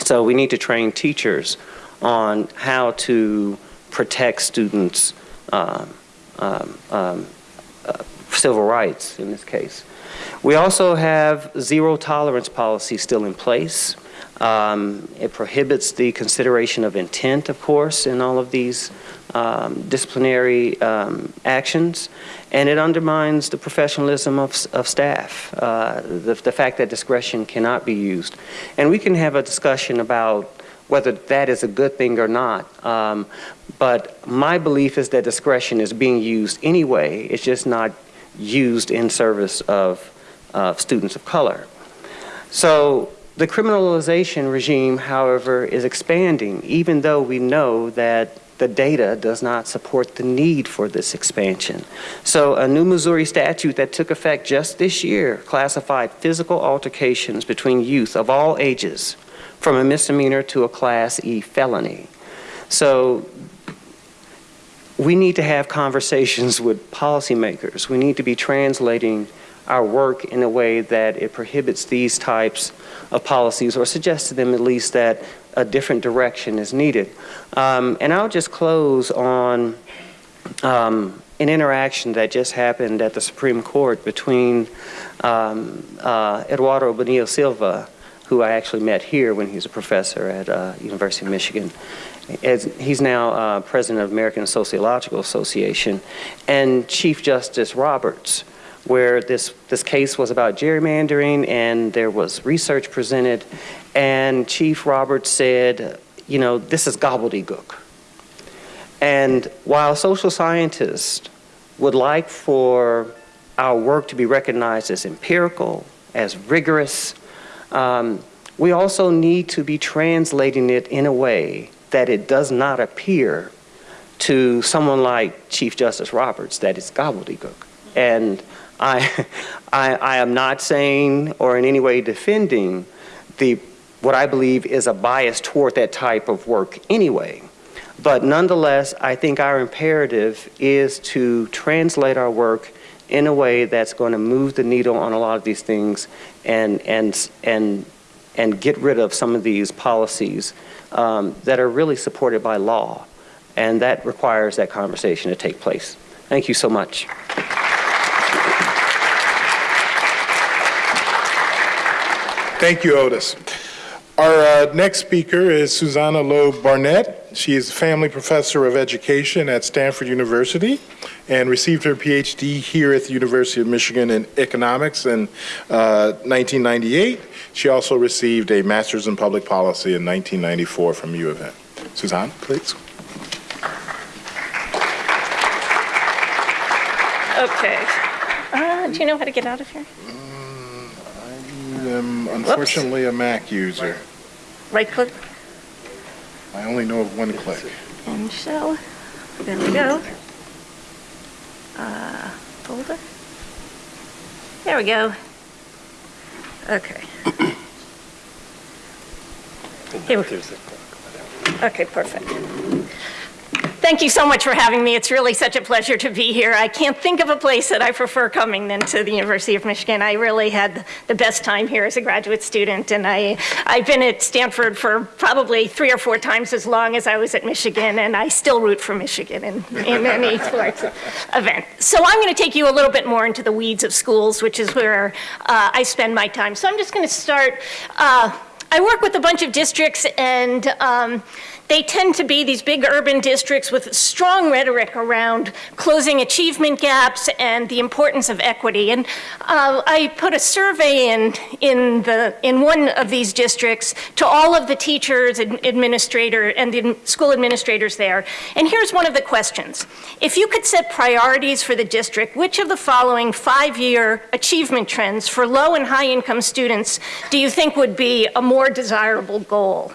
E: So we need to train teachers on how to protect students' um, um, um, uh, civil rights in this case. We also have zero tolerance policy still in place. Um, it prohibits the consideration of intent, of course, in all of these um, disciplinary um, actions, and it undermines the professionalism of, of staff, uh, the, the fact that discretion cannot be used. And we can have a discussion about whether that is a good thing or not. Um, but my belief is that discretion is being used anyway. It's just not used in service of students of color. So the criminalization regime, however, is expanding, even though we know that the data does not support the need for this expansion. So a new Missouri statute that took effect just this year classified physical altercations between youth of all ages from a misdemeanor to a Class E felony. So we need to have conversations with policymakers. We need to be translating our work in a way that it prohibits these types of policies or suggests to them at least that a different direction is needed. Um, and I'll just close on um, an interaction that just happened at the Supreme Court between um, uh, Eduardo Bonilla Silva, who I actually met here when he was a professor at uh, University of Michigan. As he's now uh, president of American Sociological Association, and Chief Justice Roberts, where this, this case was about gerrymandering and there was research presented and Chief Roberts said, you know, this is gobbledygook. And while social scientists would like for our work to be recognized as empirical, as rigorous, um, we also need to be translating it in a way that it does not appear to someone like Chief Justice Roberts that it's gobbledygook. And I, I, I am not saying or in any way defending the, what I believe is a bias toward that type of work anyway. But nonetheless, I think our imperative is to translate our work in a way that's going to move the needle on a lot of these things and, and, and, and get rid of some of these policies um, that are really supported by law. And that requires that conversation to take place. Thank you so much.
C: Thank you, Odis. Our uh, next speaker is Susanna Loeb Barnett. She is a family professor of education at Stanford University and received her PhD here at the University of Michigan in economics in uh, 1998. She also received a master's in public policy in 1994 from U of M. Susanna, please.
F: Okay. Uh, do you know how to get out of here?
C: I am unfortunately a Mac user.
F: Right click
C: I only know of one click.
F: and show. There we go. Uh, folder. There we go. Okay. Here we- go. Okay, perfect. Thank you so much for having me. It's really such a pleasure to be here. I can't think of a place that I prefer coming than to the University of Michigan. I really had the best time here as a graduate student, and I, I've been at Stanford for probably three or four times as long as I was at Michigan, and I still root for Michigan in, in any sports event. So I'm going to take you a little bit more into the weeds of schools, which is where uh, I spend my time. So I'm just going to start. Uh, I work with a bunch of districts, and um, they tend to be these big urban districts with strong rhetoric around closing achievement gaps and the importance of equity. And uh, I put a survey in in the in one of these districts to all of the teachers, and administrator, and the school administrators there. And here's one of the questions: If you could set priorities for the district, which of the following five-year achievement trends for low and high-income students do you think would be a more desirable goal?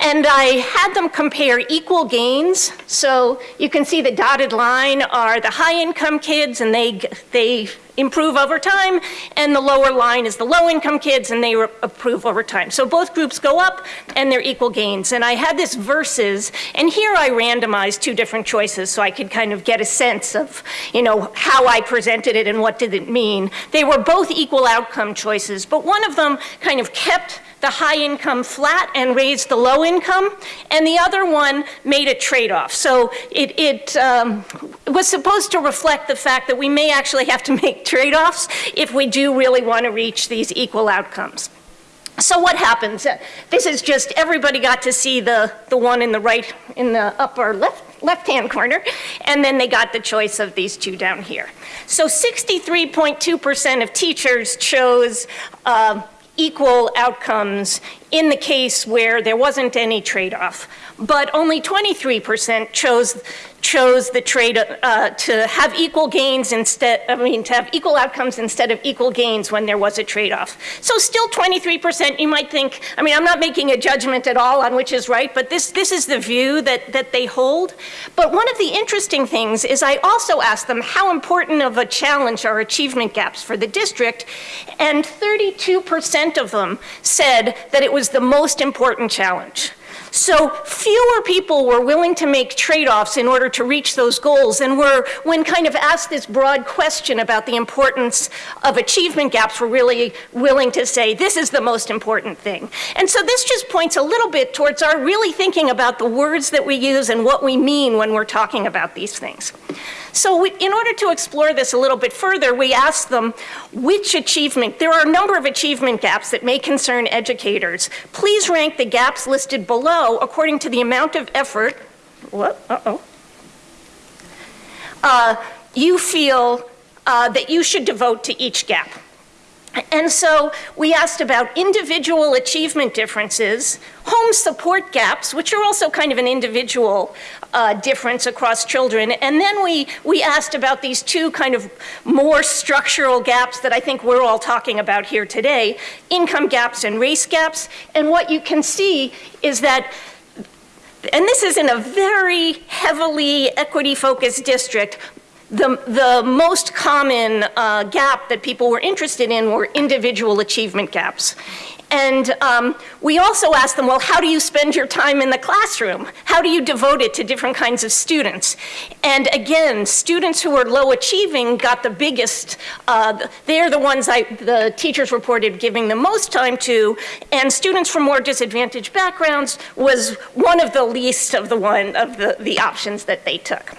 F: And I had them compare equal gains. So you can see the dotted line are the high income kids and they, they improve over time. And the lower line is the low income kids and they improve over time. So both groups go up and they're equal gains. And I had this versus, and here I randomized two different choices so I could kind of get a sense of, you know, how I presented it and what did it mean. They were both equal outcome choices, but one of them kind of kept the high income flat and raised the low income, and the other one made a trade-off. So it, it um, was supposed to reflect the fact that we may actually have to make trade-offs if we do really want to reach these equal outcomes. So what happens? Uh, This is just, everybody got to see the, the one in the right, in the upper left, left-hand corner, and then they got the choice of these two down here. So 63.2% of teachers chose uh, equal outcomes in the case where there wasn't any trade-off. But only 23% chose, chose the trade, uh, to have equal gains instead, I mean, to have equal outcomes instead of equal gains when there was a trade-off. So still 23%, you might think, I mean, I'm not making a judgment at all on which is right, but this, this is the view that, that they hold. But one of the interesting things is I also asked them how important of a challenge are achievement gaps for the district, and 32% of them said that it was the most important challenge. So fewer people were willing to make trade-offs in order to reach those goals and were, when kind of asked this broad question about the importance of achievement gaps, were really willing to say, this is the most important thing. And so this just points a little bit towards our really thinking about the words that we use and what we mean when we're talking about these things. So we, in order to explore this a little bit further, we asked them which achievement, there are a number of achievement gaps that may concern educators. Please rank the gaps listed below according to the amount of effort, what, uh-oh, uh, you feel uh, that you should devote to each gap. And so we asked about individual achievement differences, home support gaps, which are also kind of an individual uh, difference across children. And then we, we asked about these two kind of more structural gaps that I think we're all talking about here today, income gaps and race gaps. And what you can see is that and this is in a very heavily equity-focused district, the, the most common uh, gap that people were interested in were individual achievement gaps. And um, we also asked them, well, how do you spend your time in the classroom? How do you devote it to different kinds of students? And again, students who were low achieving got the biggest, uh, they're the ones I, the teachers reported giving the most time to, and students from more disadvantaged backgrounds was one of the least of the one of the, the options that they took.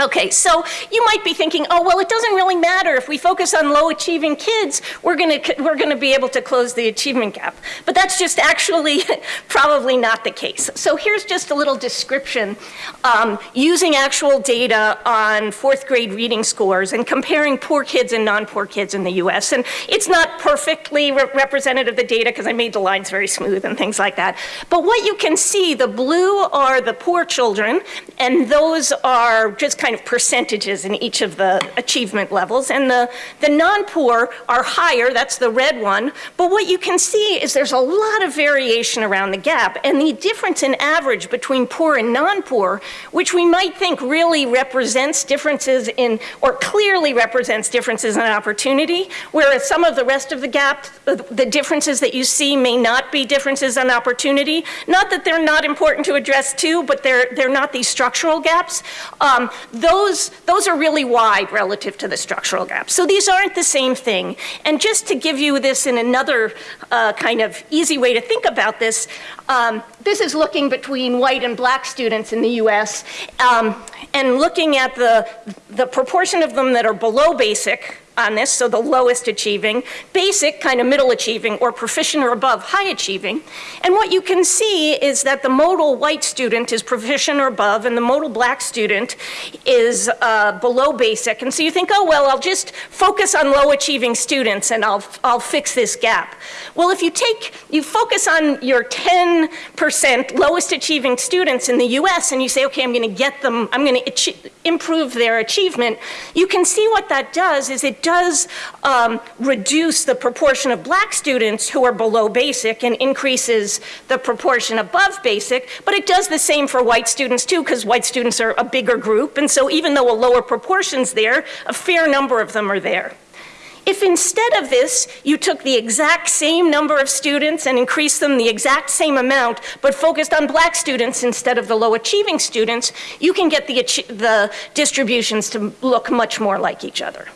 F: Okay, so you might be thinking, oh, well, it doesn't really matter. If we focus on low achieving kids, we're going to we're to be able to close the achievement gap. But that's just actually probably not the case. So here's just a little description um, using actual data on fourth grade reading scores and comparing poor kids and non-poor kids in the US. And it's not perfectly re representative of the data because I made the lines very smooth and things like that. But what you can see, the blue are the poor children, and those are just kind of percentages in each of the achievement levels. And the, the non-poor are higher, that's the red one. But what you can see is there's a lot of variation around the gap. And the difference in average between poor and non-poor, which we might think really represents differences in, or clearly represents differences in opportunity, whereas some of the rest of the gap, the differences that you see may not be differences in opportunity. Not that they're not important to address too, but they're, they're not these structural gaps. Um, those, those are really wide relative to the structural gaps. So these aren't the same thing. And just to give you this in another uh, kind of easy way to think about this, um, this is looking between white and black students in the US um, and looking at the, the proportion of them that are below basic on this, so the lowest achieving, basic, kind of middle achieving, or proficient or above, high achieving. And what you can see is that the modal white student is proficient or above, and the modal black student is uh, below basic. And so you think, oh, well, I'll just focus on low achieving students and I'll, I'll fix this gap. Well, if you take, you focus on your 10% lowest achieving students in the US and you say, okay, I'm gonna get them, I'm gonna improve their achievement, you can see what that does is it does um, reduce the proportion of black students who are below basic and increases the proportion above basic, but it does the same for white students too, because white students are a bigger group, and so even though a lower proportion's there, a fair number of them are there. If instead of this, you took the exact same number of students and increased them the exact same amount, but focused on black students instead of the low achieving students, you can get the, the distributions to look much more like each other.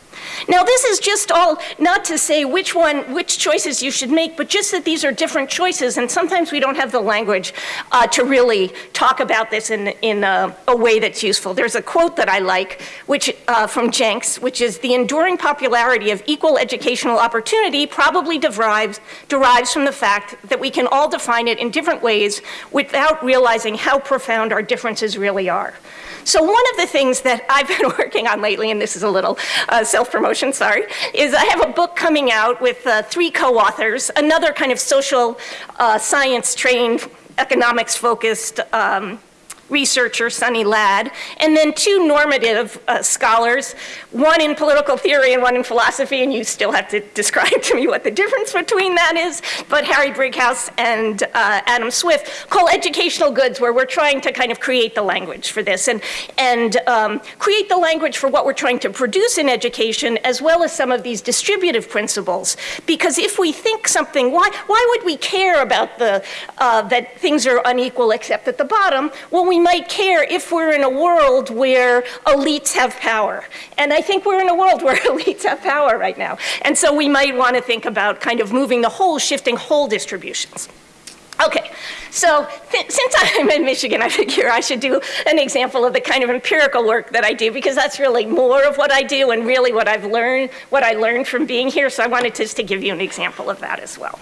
F: Now this is just all not to say which one, which choices you should make, but just that these are different choices and sometimes we don't have the language uh, to really talk about this in, in a, a, way that's useful. There's a quote that I like which, uh, from Jencks, which is the enduring popularity of equal educational opportunity probably derives, derives from the fact that we can all define it in different ways without realizing how profound our differences really are. So one of the things that I've been working on lately, and this is a little uh, self-promotion, sorry, is I have a book coming out with uh, three co-authors, another kind of social uh, science trained, economics focused um, researcher, Sunny Ladd, and then two normative uh, scholars, one in political theory and one in philosophy, and you still have to describe to me what the difference between that is, but Harry Brighouse and uh, Adam Swift call educational goods, where we're trying to kind of create the language for this and, and um, create the language for what we're trying to produce in education, as well as some of these distributive principles. Because if we think something, why, why would we care about the, uh, that things are unequal except at the bottom? Well, we we might care if we're in a world where elites have power. And I think we're in a world where elites have power right now. And so we might want to think about kind of moving the whole, shifting whole distributions. Okay, so since I'm in Michigan, I figure I should do an example of the kind of empirical work that I do because that's really more of what I do and really what I've learned, what I learned from being here. So I wanted just to give you an example of that as well.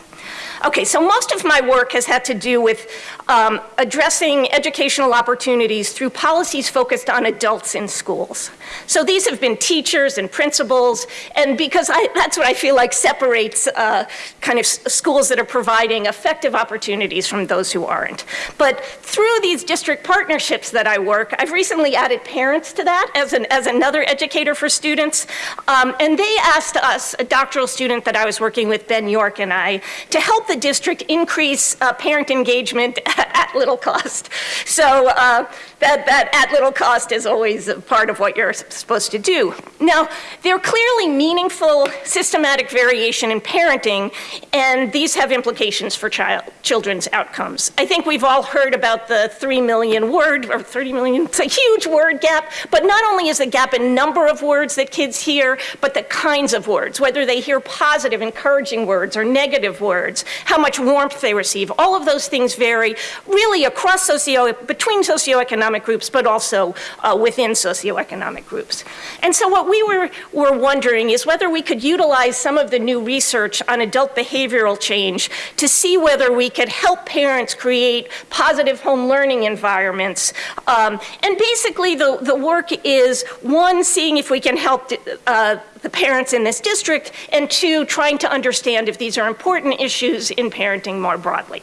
F: Okay, so most of my work has had to do with um, addressing educational opportunities through policies focused on adults in schools. So these have been teachers and principals, and because I, that's what I feel like separates uh, kind of schools that are providing effective opportunities from those who aren't. But through these district partnerships that I work, I've recently added parents to that as, an, as another educator for students, um, and they asked us, a doctoral student that I was working with, Ben York and I, to help the district increase uh, parent engagement at little cost. So uh, that, that at little cost is always a part of what you're supposed to do. Now, there are clearly meaningful systematic variation in parenting, and these have implications for child, children's outcomes. I think we've all heard about the 3 million word, or 30 million, it's a huge word gap, but not only is the gap in number of words that kids hear, but the kinds of words, whether they hear positive, encouraging words or negative words, how much warmth they receive. All of those things vary really across socio, between socioeconomic groups, but also uh, within socioeconomic groups. And so what we were, were wondering is whether we could utilize some of the new research on adult behavioral change to see whether we could help parents create positive home learning environments. Um, and basically the, the work is one, seeing if we can help uh, the parents in this district, and two, trying to understand if these are important issues in parenting more broadly.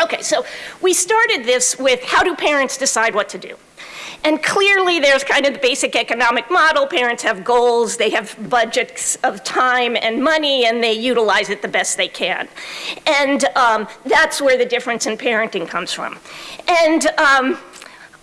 F: Okay, so we started this with how do parents decide what to do? And clearly there's kind of the basic economic model. Parents have goals, they have budgets of time and money, and they utilize it the best they can. And um, that's where the difference in parenting comes from. And um,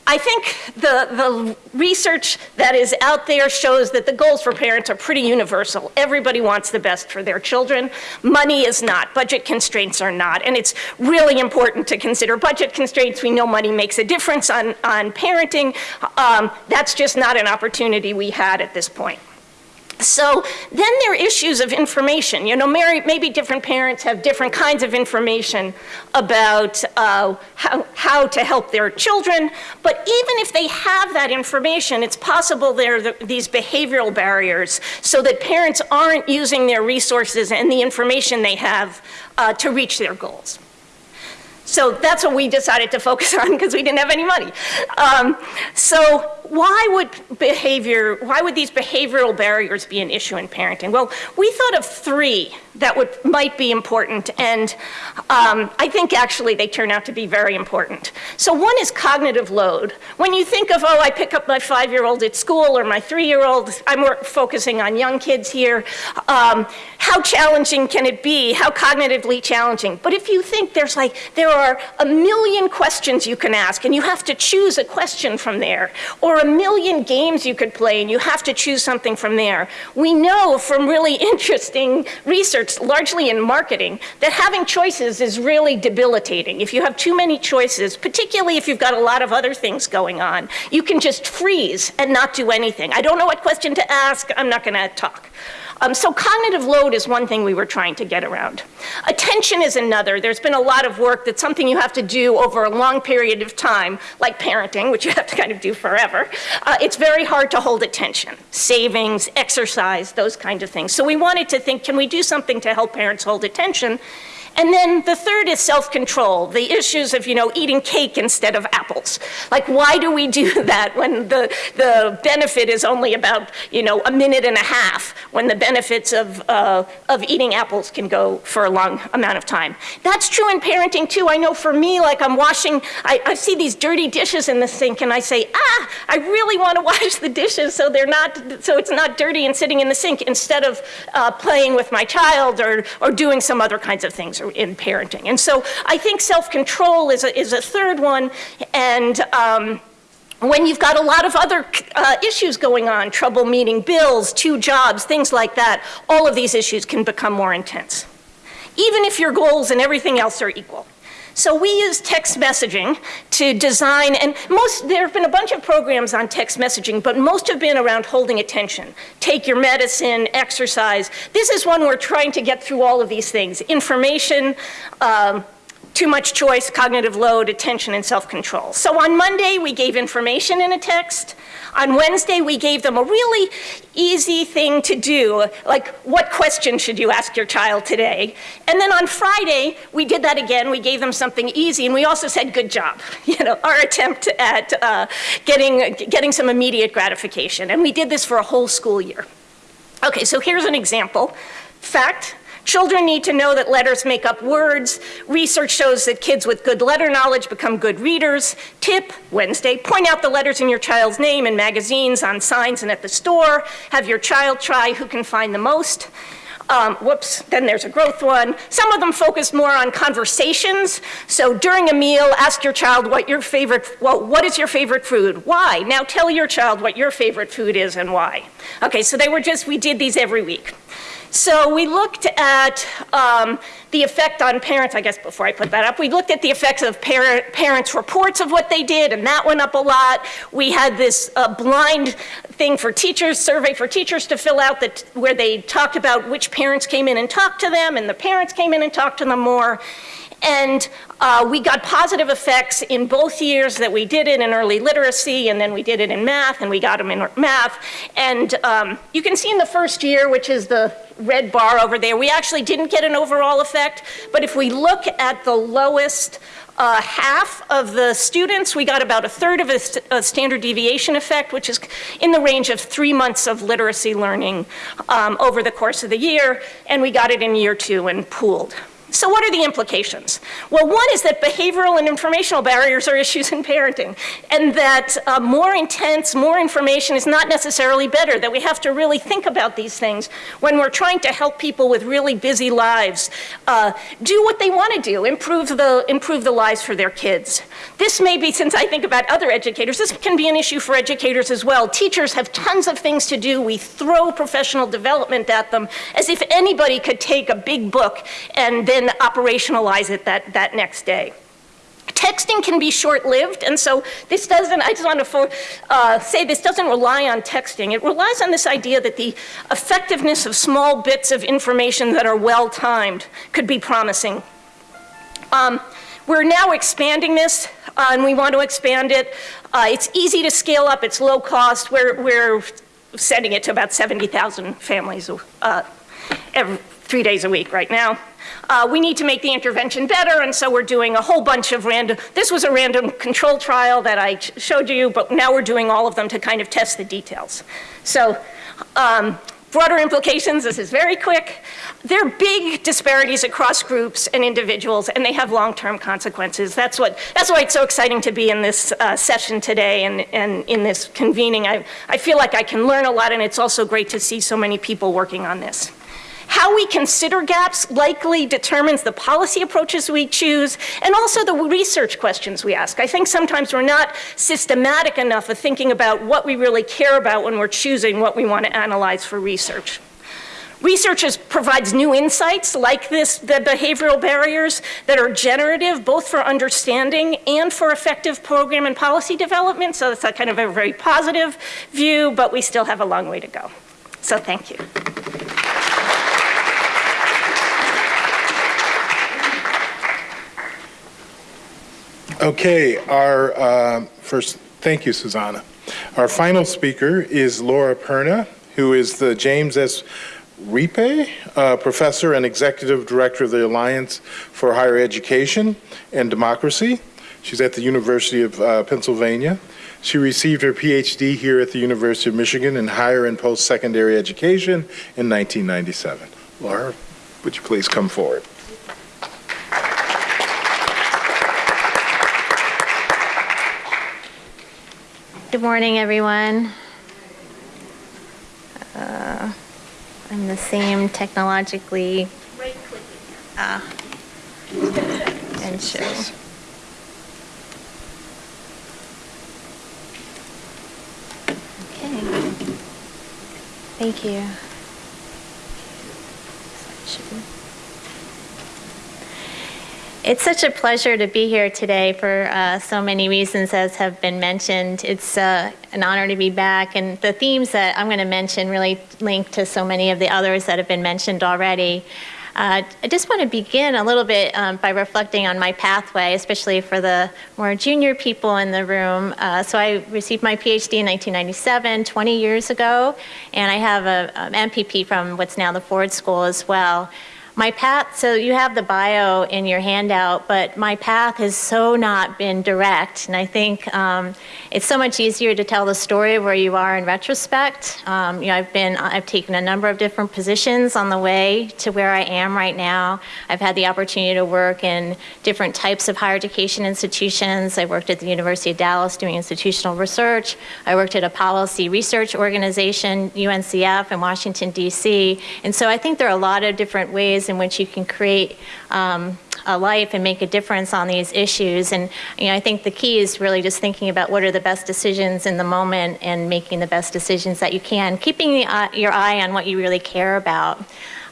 F: I think the, the research that is out there shows that the goals for parents are pretty universal. Everybody wants the best for their children. Money is not, budget constraints are not, and it's really important to consider budget constraints. We know money makes a difference on, on parenting. Um, that's just not an opportunity we had at this point. So then there are issues of information. You know, maybe different parents have different kinds of information about uh, how, how to help their children, but even if they have that information, it's possible there are the, these behavioral barriers so that parents aren't using their resources and the information they have uh, to reach their goals. So that's what we decided to focus on because we didn't have any money. Um, so why would behavior, why would these behavioral barriers be an issue in parenting? Well, we thought of three that would, might be important, and um, I think actually they turn out to be very important. So one is cognitive load. When you think of, oh, I pick up my five-year-old at school or my three-year-old, I'm more focusing on young kids here, um, how challenging can it be? How cognitively challenging? But if you think there's like, there are a million questions you can ask, and you have to choose a question from there, or a million games you could play and you have to choose something from there. We know from really interesting research, largely in marketing, that having choices is really debilitating. If you have too many choices, particularly if you've got a lot of other things going on, you can just freeze and not do anything. I don't know what question to ask, I'm not gonna talk. Um, so cognitive load is one thing we were trying to get around. Attention is another. There's been a lot of work that's something you have to do over a long period of time, like parenting, which you have to kind of do forever. Uh, it's very hard to hold attention. Savings, exercise, those kinds of things. So we wanted to think, can we do something to help parents hold attention? And then the third is self-control, the issues of, you know, eating cake instead of apples. Like, why do we do that when the, the benefit is only about, you know, a minute and a half, when the benefits of, uh, of eating apples can go for a long amount of time? That's true in parenting, too. I know for me, like, I'm washing, I, I see these dirty dishes in the sink, and I say, ah, I really want to wash the dishes so they're not, so it's not dirty and sitting in the sink, instead of uh, playing with my child or, or doing some other kinds of things in parenting. And so I think self-control is a, is a third one, and um, when you've got a lot of other uh, issues going on, trouble meeting bills, two jobs, things like that, all of these issues can become more intense. Even if your goals and everything else are equal. So we use text messaging to design, and most, there have been a bunch of programs on text messaging, but most have been around holding attention. Take your medicine, exercise. This is one we're trying to get through all of these things. Information, um, too much choice, cognitive load, attention, and self-control. So on Monday, we gave information in a text. On Wednesday, we gave them a really easy thing to do, like what question should you ask your child today? And then on Friday, we did that again. We gave them something easy, and we also said, good job, you know, our attempt at uh, getting, getting some immediate gratification. And we did this for a whole school year. Okay, so here's an example. Fact, Children need to know that letters make up words. Research shows that kids with good letter knowledge become good readers. Tip, Wednesday, point out the letters in your child's name in magazines, on signs, and at the store. Have your child try who can find the most. Um, whoops, then there's a growth one. Some of them focus more on conversations. So during a meal, ask your child what your favorite, well, what is your favorite food? Why? Now tell your child what your favorite food is and why. Okay, so they were just, we did these every week. So we looked at um, the effect on parents, I guess before I put that up, we looked at the effects of parent, parents' reports of what they did, and that went up a lot. We had this uh, blind thing for teachers, survey for teachers to fill out that, where they talked about which parents came in and talked to them, and the parents came in and talked to them more. And uh, we got positive effects in both years that we did it in early literacy, and then we did it in math, and we got them in math. And um, you can see in the first year, which is the red bar over there, we actually didn't get an overall effect. But if we look at the lowest uh, half of the students, we got about a third of a, st a, standard deviation effect, which is in the range of three months of literacy learning um, over the course of the year, and we got it in year two and pooled. So what are the implications? Well, one is that behavioral and informational barriers are issues in parenting, and that uh, more intense, more information is not necessarily better, that we have to really think about these things when we're trying to help people with really busy lives uh, do what they want to do, improve the, improve the lives for their kids. This may be, since I think about other educators, this can be an issue for educators as well. Teachers have tons of things to do. We throw professional development at them as if anybody could take a big book and then then operationalize it that, that next day. Texting can be short-lived, and so this doesn't, I just want to uh, say this doesn't rely on texting. It relies on this idea that the effectiveness of small bits of information that are well-timed could be promising. Um, we're now expanding this, uh, and we want to expand it. Uh, it's easy to scale up, it's low cost. We're, we're sending it to about 70,000 families uh, every, three days a week right now. Uh, we need to make the intervention better, and so we're doing a whole bunch of random, this was a random control trial that I showed you, but now we're doing all of them to kind of test the details. So um, broader implications, this is very quick. There are big disparities across groups and individuals, and they have long-term consequences. That's, what, that's why it's so exciting to be in this uh, session today and, and in this convening. I, I feel like I can learn a lot, and it's also great to see so many people working on this. How we consider gaps likely determines the policy approaches we choose and also the research questions we ask. I think sometimes we're not systematic enough of thinking about what we really care about when we're choosing what we want to analyze for research. Research provides new insights like this, the behavioral barriers that are generative both for understanding and for effective program and policy development. So it's a kind of a very positive view, but we still have a long way to go. So thank you.
C: Okay, our uh, first, thank you, Susanna. Our final speaker is Laura Perna, who is the James S. Riepe uh, Professor and Executive Director of the Alliance for Higher Education and Democracy. She's at the University of uh, Pennsylvania. She received her PhD here at the University of Michigan in Higher and Post-Secondary Education in 1997. Laura, would you please come forward?
G: Good morning, everyone. Uh, I'm the same technologically. Right uh, and show. Okay. Thank you. It's such a pleasure to be here today for uh, so many reasons as have been mentioned. It's uh, an honor to be back and the themes that I'm going to mention really link to so many of the others that have been mentioned already. Uh, I just want to begin a little bit um, by reflecting on my pathway, especially for the more junior people in the room. Uh, so I received my PhD in 1997, 20 years ago, and I have an MPP from what's now the Ford School as well. My path, so you have the bio in your handout, but my path has so not been direct. And I think um, it's so much easier to tell the story of where you are in retrospect. Um, you know, I've been, I've taken a number of different positions on the way to where I am right now. I've had the opportunity to work in different types of higher education institutions. I worked at the University of Dallas doing institutional research. I worked at a policy research organization, UNCF, in Washington, D.C. And so I think there are a lot of different ways in which you can create um, a life and make a difference on these issues. And you know, I think the key is really just thinking about what are the best decisions in the moment and making the best decisions that you can, keeping the, uh, your eye on what you really care about.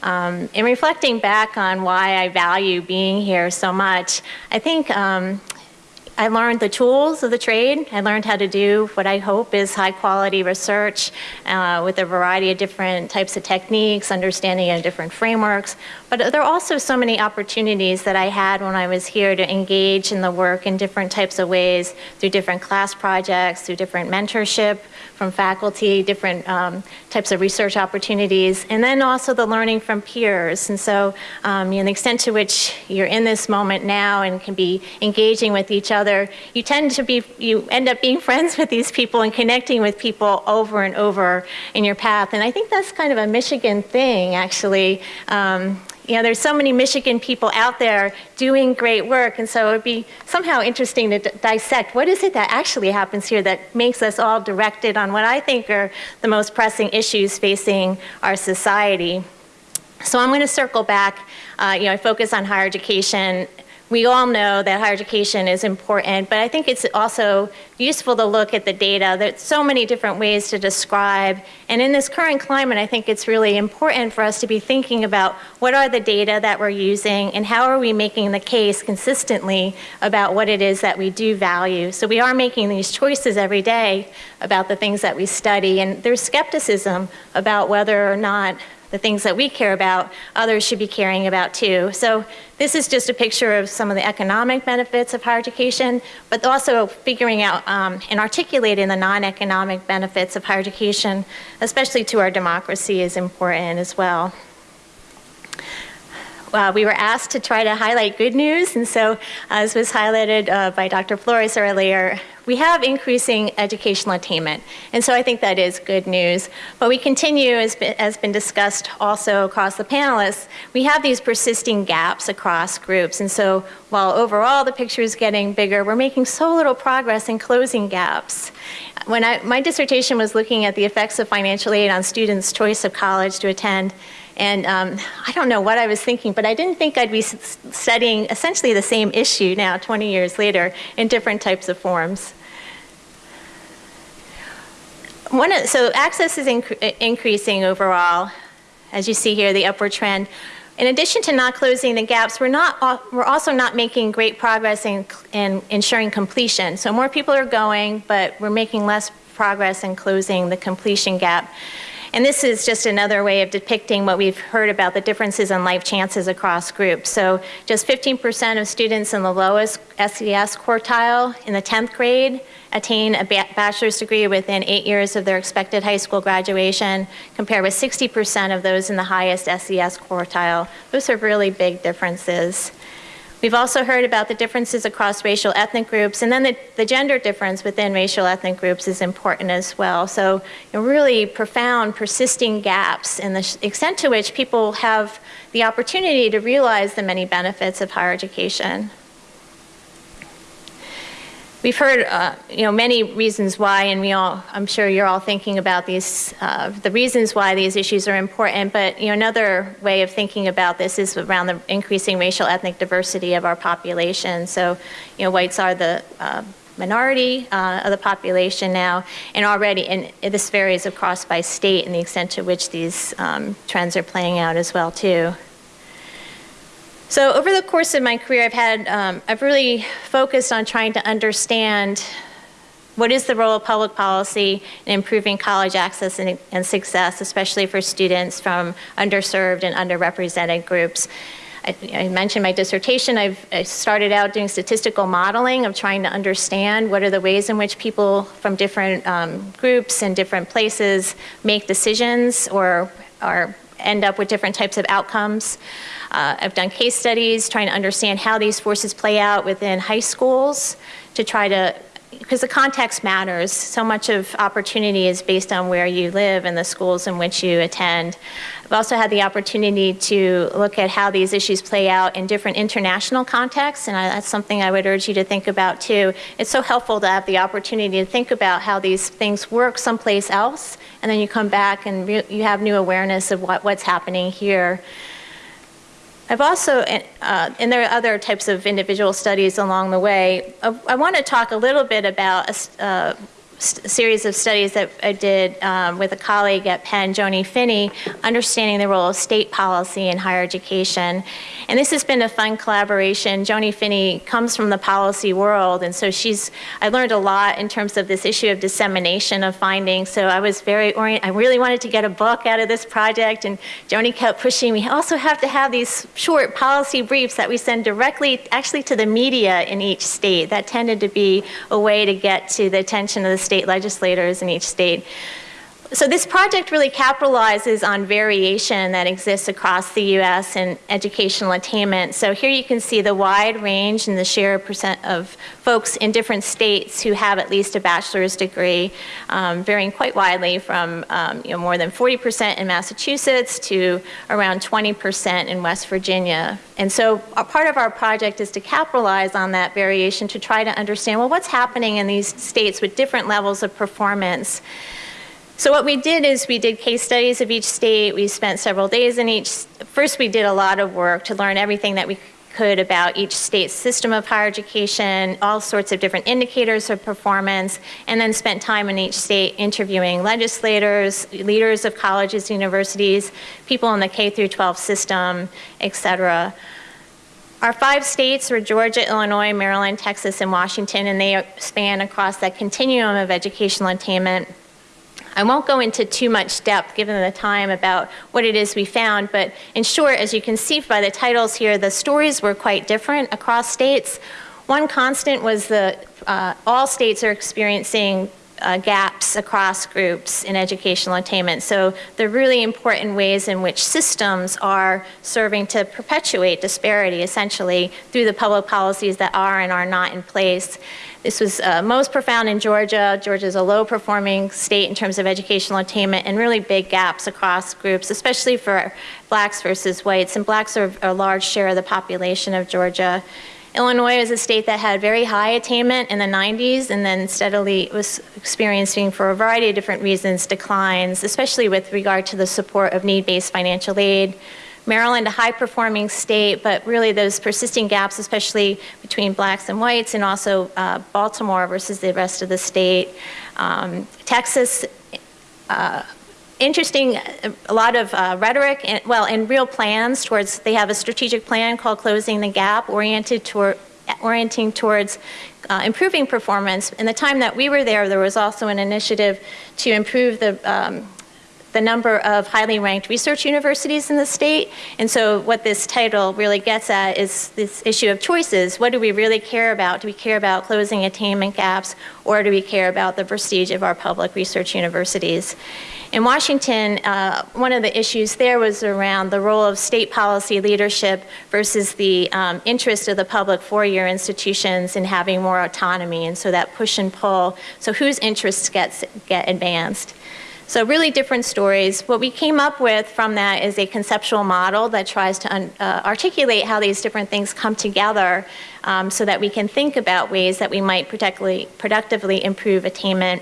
G: Um, and reflecting back on why I value being here so much, I think um, I learned the tools of the trade. I learned how to do what I hope is high quality research uh, with a variety of different types of techniques, understanding of different frameworks. But there are also so many opportunities that I had when I was here to engage in the work in different types of ways through different class projects, through different mentorship from faculty, different um, types of research opportunities, and then also the learning from peers. And so, um, you know, the extent to which you're in this moment now and can be engaging with each other, you tend to be, you end up being friends with these people and connecting with people over and over in your path. And I think that's kind of a Michigan thing, actually. Um, you know, there's so many Michigan people out there doing great work, and so it would be somehow interesting to dissect what is it that actually happens here that makes us all directed on what I think are the most pressing issues facing our society. So I'm going to circle back. Uh, you know, I focus on higher education we all know that higher education is important, but I think it's also useful to look at the data. There's so many different ways to describe. And in this current climate, I think it's really important for us to be thinking about what are the data that we're using and how are we making the case consistently about what it is that we do value. So we are making these choices every day about the things that we study, and there's skepticism about whether or not the things that we care about, others should be caring about too. So this is just a picture of some of the economic benefits of higher education, but also figuring out um, and articulating the non-economic benefits of higher education, especially to our democracy is important as well. Uh, we were asked to try to highlight good news, and so as was highlighted uh, by Dr. Flores earlier, we have increasing educational attainment. And so I think that is good news. But we continue, as has been discussed also across the panelists, we have these persisting gaps across groups. And so while overall the picture is getting bigger, we're making so little progress in closing gaps. When I, my dissertation was looking at the effects of financial aid on students' choice of college to attend, and um, I don't know what I was thinking, but I didn't think I'd be studying essentially the same issue now, 20 years later, in different types of forms. One of, so access is inc increasing overall, as you see here, the upward trend. In addition to not closing the gaps, we're, not, we're also not making great progress in, in ensuring completion. So more people are going, but we're making less progress in closing the completion gap. And this is just another way of depicting what we've heard about the differences in life chances across groups. So just 15% of students in the lowest SES quartile in the 10th grade attain a bachelor's degree within eight years of their expected high school graduation, compared with 60% of those in the highest SES quartile. Those are really big differences. We've also heard about the differences across racial ethnic groups, and then the, the gender difference within racial ethnic groups is important as well. So you know, really profound, persisting gaps in the extent to which people have the opportunity to realize the many benefits of higher education. We've heard, uh, you know, many reasons why, and we all, I'm sure you're all thinking about these, uh, the reasons why these issues are important, but, you know, another way of thinking about this is around the increasing racial ethnic diversity of our population. So, you know, whites are the uh, minority uh, of the population now, and already, and this varies across by state and the extent to which these um, trends are playing out as well, too. So over the course of my career, I've had, um, I've really focused on trying to understand what is the role of public policy in improving college access and, and success, especially for students from underserved and underrepresented groups. I, mentioned my dissertation. I've I started out doing statistical modeling of trying to understand what are the ways in which people from different um, groups and different places make decisions or are end up with different types of outcomes. Uh, I've done case studies trying to understand how these forces play out within high schools to try to because the context matters. So much of opportunity is based on where you live and the schools in which you attend. I've also had the opportunity to look at how these issues play out in different international contexts, and I, that's something I would urge you to think about too. It's so helpful to have the opportunity to think about how these things work someplace else, and then you come back and you have new awareness of what, what's happening here. I've also, uh, and there are other types of individual studies along the way. I, I want to talk a little bit about a, uh, series of studies that I did um, with a colleague at Penn, Joni Finney, understanding the role of state policy in higher education. And this has been a fun collaboration. Joni Finney comes from the policy world, and so she's, I learned a lot in terms of this issue of dissemination of findings. So I was very orient, I really wanted to get a book out of this project, and Joni kept pushing me. also have to have these short policy briefs that we send directly, actually to the media in each state. That tended to be a way to get to the attention of the state legislators in each state. So this project really capitalizes on variation that exists across the U.S. in educational attainment. So here you can see the wide range and the share percent of folks in different states who have at least a bachelor's degree, um, varying quite widely from um, you know, more than 40% in Massachusetts to around 20% in West Virginia. And so part of our project is to capitalize on that variation to try to understand, well, what's happening in these states with different levels of performance. So what we did is we did case studies of each state. We spent several days in each. First, we did a lot of work to learn everything that we could about each state's system of higher education, all sorts of different indicators of performance, and then spent time in each state interviewing legislators, leaders of colleges, universities, people in the K through 12 system, et cetera. Our five states were Georgia, Illinois, Maryland, Texas, and Washington, and they span across that continuum of educational attainment. I won't go into too much depth given the time about what it is we found, but in short, as you can see by the titles here, the stories were quite different across states. One constant was that uh, all states are experiencing uh, gaps across groups in educational attainment. So they're really important ways in which systems are serving to perpetuate disparity essentially through the public policies that are and are not in place. This was uh, most profound in Georgia. Georgia is a low performing state in terms of educational attainment and really big gaps across groups, especially for blacks versus whites. And blacks are a large share of the population of Georgia. Illinois is a state that had very high attainment in the 90s and then steadily was experiencing, for a variety of different reasons, declines, especially with regard to the support of need based financial aid. Maryland, a high performing state, but really those persisting gaps, especially between blacks and whites, and also uh, Baltimore versus the rest of the state. Um, Texas, uh, interesting, a lot of uh, rhetoric, and, well, and real plans towards, they have a strategic plan called Closing the Gap, oriented toward, orienting towards uh, improving performance. In the time that we were there, there was also an initiative to improve the um, the number of highly ranked research universities in the state. And so what this title really gets at is this issue of choices. What do we really care about? Do we care about closing attainment gaps or do we care about the prestige of our public research universities? In Washington, uh, one of the issues there was around the role of state policy leadership versus the um, interest of the public four-year institutions in having more autonomy, and so that push and pull. So whose interests gets get advanced? So really different stories. What we came up with from that is a conceptual model that tries to uh, articulate how these different things come together um, so that we can think about ways that we might productively, improve attainment.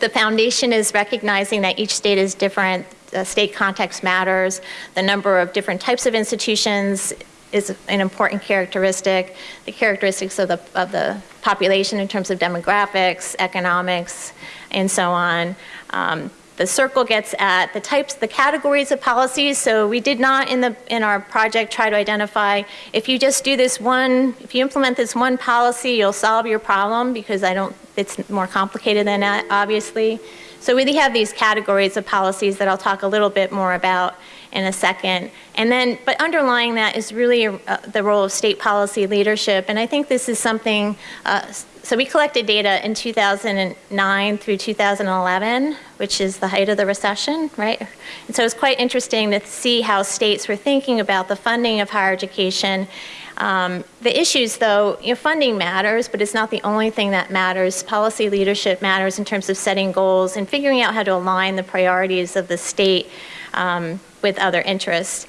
G: The foundation is recognizing that each state is different, the state context matters, the number of different types of institutions is an important characteristic, the characteristics of the, of the population in terms of demographics, economics, and so on. Um, the circle gets at the types, the categories of policies. So we did not in the in our project try to identify if you just do this one, if you implement this one policy, you'll solve your problem because I don't. It's more complicated than that, obviously. So we have these categories of policies that I'll talk a little bit more about in a second. And then, but underlying that is really uh, the role of state policy leadership. And I think this is something, uh, so we collected data in 2009 through 2011, which is the height of the recession, right? And so it's quite interesting to see how states were thinking about the funding of higher education. Um, the issues, though, you know, funding matters, but it's not the only thing that matters. Policy leadership matters in terms of setting goals and figuring out how to align the priorities of the state um, with other interests.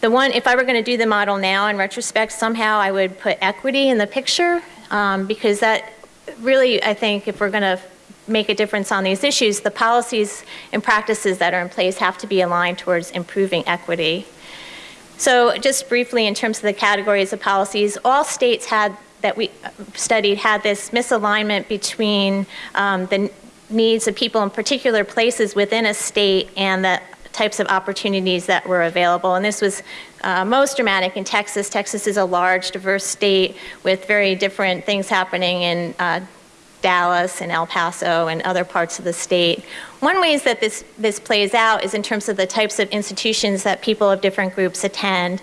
G: The one, if I were going to do the model now in retrospect, somehow I would put equity in the picture um, because that really, I think, if we're going to make a difference on these issues, the policies and practices that are in place have to be aligned towards improving equity. So just briefly in terms of the categories of policies, all states had that we studied had this misalignment between um, the needs of people in particular places within a state and the types of opportunities that were available. And this was uh, most dramatic in Texas. Texas is a large, diverse state with very different things happening in uh, Dallas and El Paso and other parts of the state. One ways that this, this plays out is in terms of the types of institutions that people of different groups attend.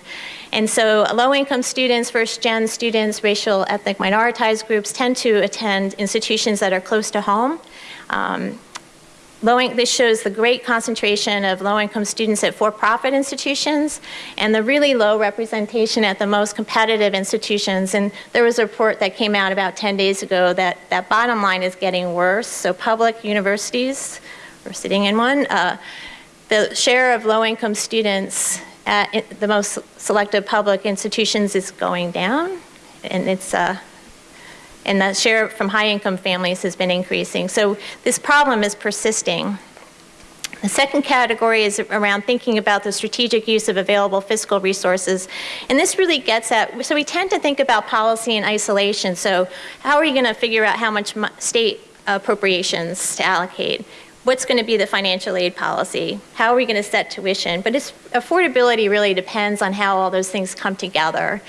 G: And so low-income students, first-gen students, racial, ethnic minoritized groups tend to attend institutions that are close to home. Um, Low, this shows the great concentration of low-income students at for-profit institutions and the really low representation at the most competitive institutions. And there was a report that came out about 10 days ago that that bottom line is getting worse. So public universities, we're sitting in one, uh, the share of low-income students at the most selective public institutions is going down. And it's uh, and the share from high income families has been increasing. So this problem is persisting. The second category is around thinking about the strategic use of available fiscal resources. And this really gets at, so we tend to think about policy in isolation. So how are you going to figure out how much state appropriations to allocate? What's going to be the financial aid policy? How are we going to set tuition? But affordability really depends on how all those things come together.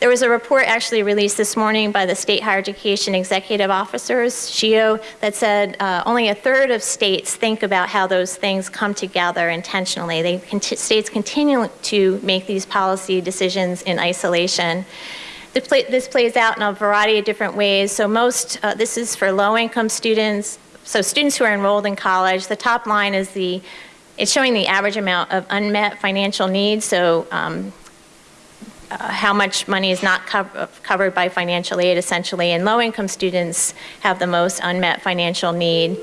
G: There was a report actually released this morning by the State Higher Education Executive Officers, SHEEO, that said uh, only a third of states think about how those things come together intentionally. They states continue to make these policy decisions in isolation. This plays out in a variety of different ways. So most, uh, this is for low-income students, so students who are enrolled in college. The top line is the, it's showing the average amount of unmet financial needs. So um, uh, how much money is not co covered by financial aid essentially, and low-income students have the most unmet financial need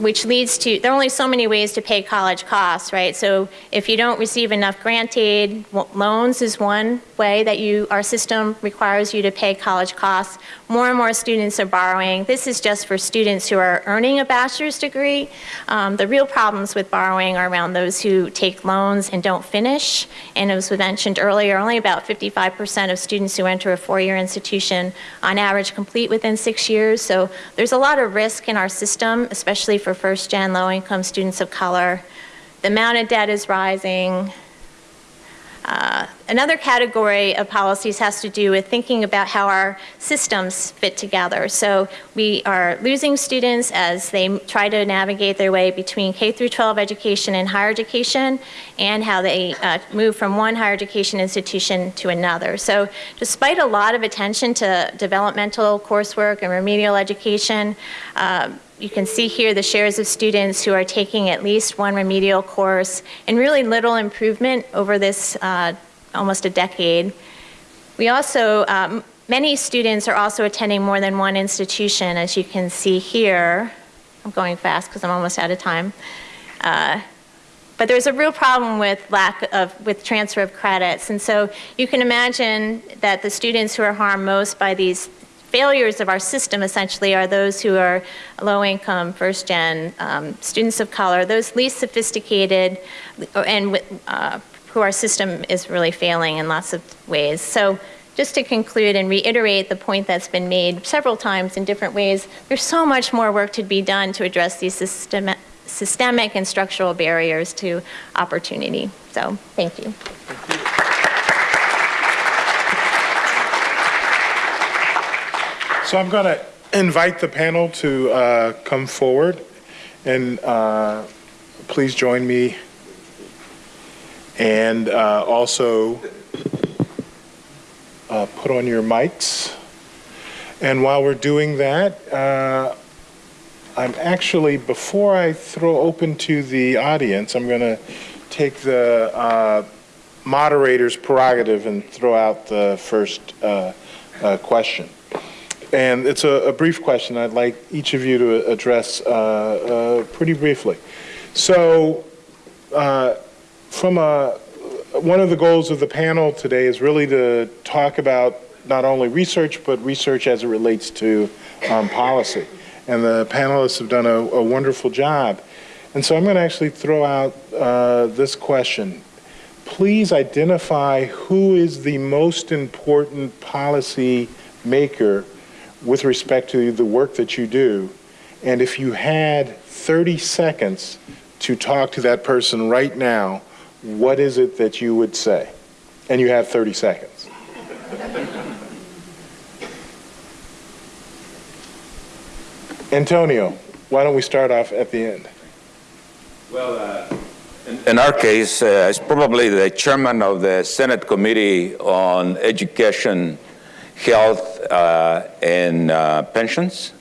G: which leads to, there are only so many ways to pay college costs, right? So if you don't receive enough grant aid, loans is one way that you, our system requires you to pay college costs. More and more students are borrowing. This is just for students who are earning a bachelor's degree. Um, the real problems with borrowing are around those who take loans and don't finish. And as was mentioned earlier, only about 55% of students who enter a four-year institution on average complete within six years. So there's a lot of risk in our system, especially for for first-gen low-income students of color. The amount of debt is rising. Uh, another category of policies has to do with thinking about how our systems fit together. So we are losing students as they try to navigate their way between K through 12 education and higher education and how they uh, move from one higher education institution to another. So despite a lot of attention to developmental coursework and remedial education, uh, you can see here the shares of students who are taking at least one remedial course and really little improvement over this uh, almost a decade. We also, um, many students are also attending more than one institution as you can see here. I'm going fast because I'm almost out of time. Uh, but there's a real problem with lack of, with transfer of credits. And so you can imagine that the students who are harmed most by these failures of our system essentially are those who are low income, first gen, um, students of color, those least sophisticated and uh, who our system is really failing in lots of ways. So just to conclude and reiterate the point that's been made several times in different ways, there's so much more work to be done to address these systemic, systemic and structural barriers to opportunity. So thank you. Thank you.
C: So I'm going to invite the panel to uh, come forward. And uh, please join me. And uh, also uh, put on your mics. And while we're doing that, uh, I'm actually, before I throw open to the audience, I'm going to take the uh, moderator's prerogative and throw out the first question. And it's a, a brief question I'd like each of you to address uh, uh, pretty briefly. So, uh, from a, one of the goals of the panel today is really to talk about not only research, but research as it relates to um, policy. And the panelists have done a, a, wonderful job. And so I'm going to actually throw out uh, this question. Please identify who is the most important policy maker with respect to the work that you do. And if you had 30 seconds to talk to that person right now, what is it that you would say? And you have 30 seconds. Antonio, why don't we start off at the end?
D: Well, uh, in, in, our case, uh, it's probably the chairman of the Senate Committee on Education, Health, uh, and uh, Pensions.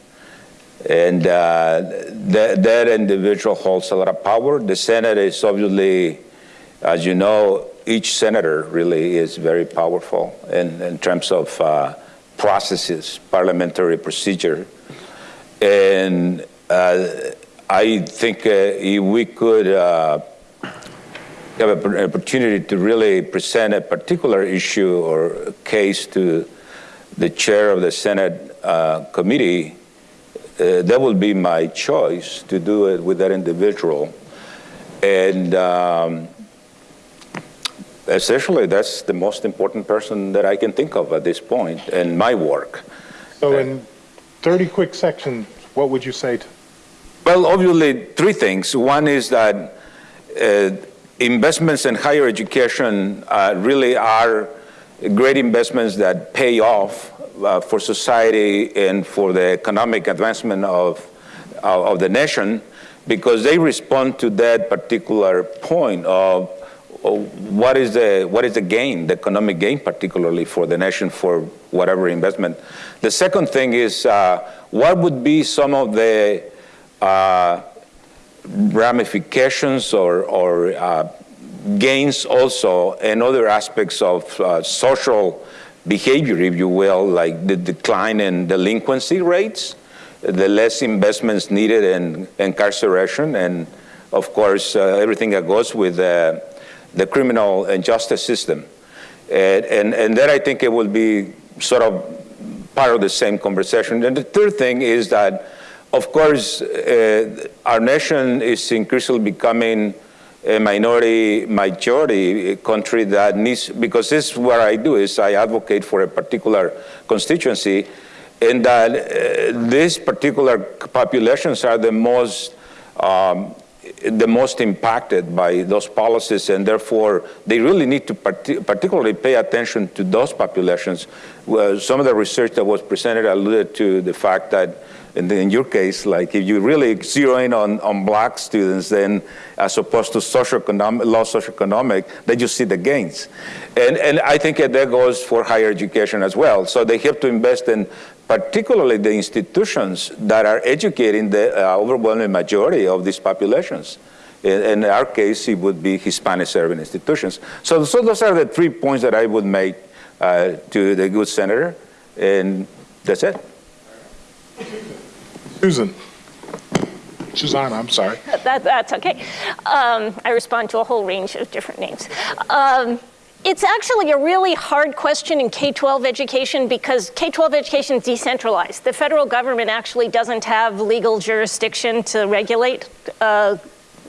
D: And uh, that, that individual holds a lot of power. The Senate is obviously as you know, each senator really is very powerful in, in terms of uh, processes, parliamentary procedure. And uh, I think uh, if we could have an opportunity to really present a particular issue or case to the chair of the Senate uh, committee, uh, that would be my choice to do it with that individual. And um, essentially, that's the most important person that I can think of at this point in my work.
C: So, in 30 quick sections, what would you say to?
D: Well, obviously, three things. One is that uh, investments in higher education uh, really are great investments that pay off uh, for society and for the economic advancement of, of the nation because they respond to that particular point of what is the what is the gain, the economic gain, particularly for the nation for whatever investment. The second thing is uh, what would be some of the uh, ramifications or, or uh, gains also in other aspects of uh, social behavior, if you will, like the decline in delinquency rates, the less investments needed in incarceration, and of course uh, everything that goes with uh, the criminal and justice system. And, and, and then I think it will be sort of part of the same conversation. And the third thing is that, of course, uh, our nation is increasingly becoming a minority majority country that needs, because this is what I do, is I advocate for a particular constituency, and that uh, these particular populations are the most um, the most impacted by those policies, and therefore they really need to part particularly pay attention to those populations. Well, some of the research that was presented alluded to the fact that in, in your case, like if you really zero in on, on black students, then as opposed to socioeconomic, low socioeconomic, then you see the gains. And, and I think that goes for higher education as well. So they have to invest in particularly the institutions that are educating the uh, overwhelming majority of these populations. In, in, our case, it would be Hispanic serving institutions. So, so those are the three points that I would make uh, to the good senator, and that's it.
C: Susan. Susanna, I'm sorry.
F: That, that's okay. Um, I respond to a whole range of different names. Um, it's actually a really hard question in K-12 education because K-12 education is decentralized. The federal government actually doesn't have legal jurisdiction to regulate uh,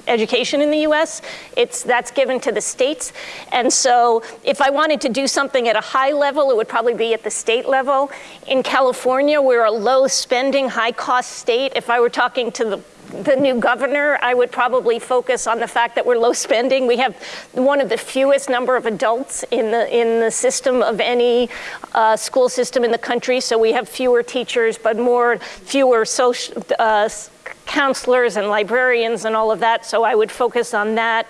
F: education in the US. It's, that's given to the states. And so if I wanted to do something at a high level, it would probably be at the state level. In California, we're a low spending, high cost state. If I were talking to the the new governor, I would probably focus on the fact that we're low spending. We have one of the fewest number of adults in the in the system of any uh, school system in the country. So we have fewer teachers, but more fewer social. Uh, counselors and librarians and all of that, so I would focus on that.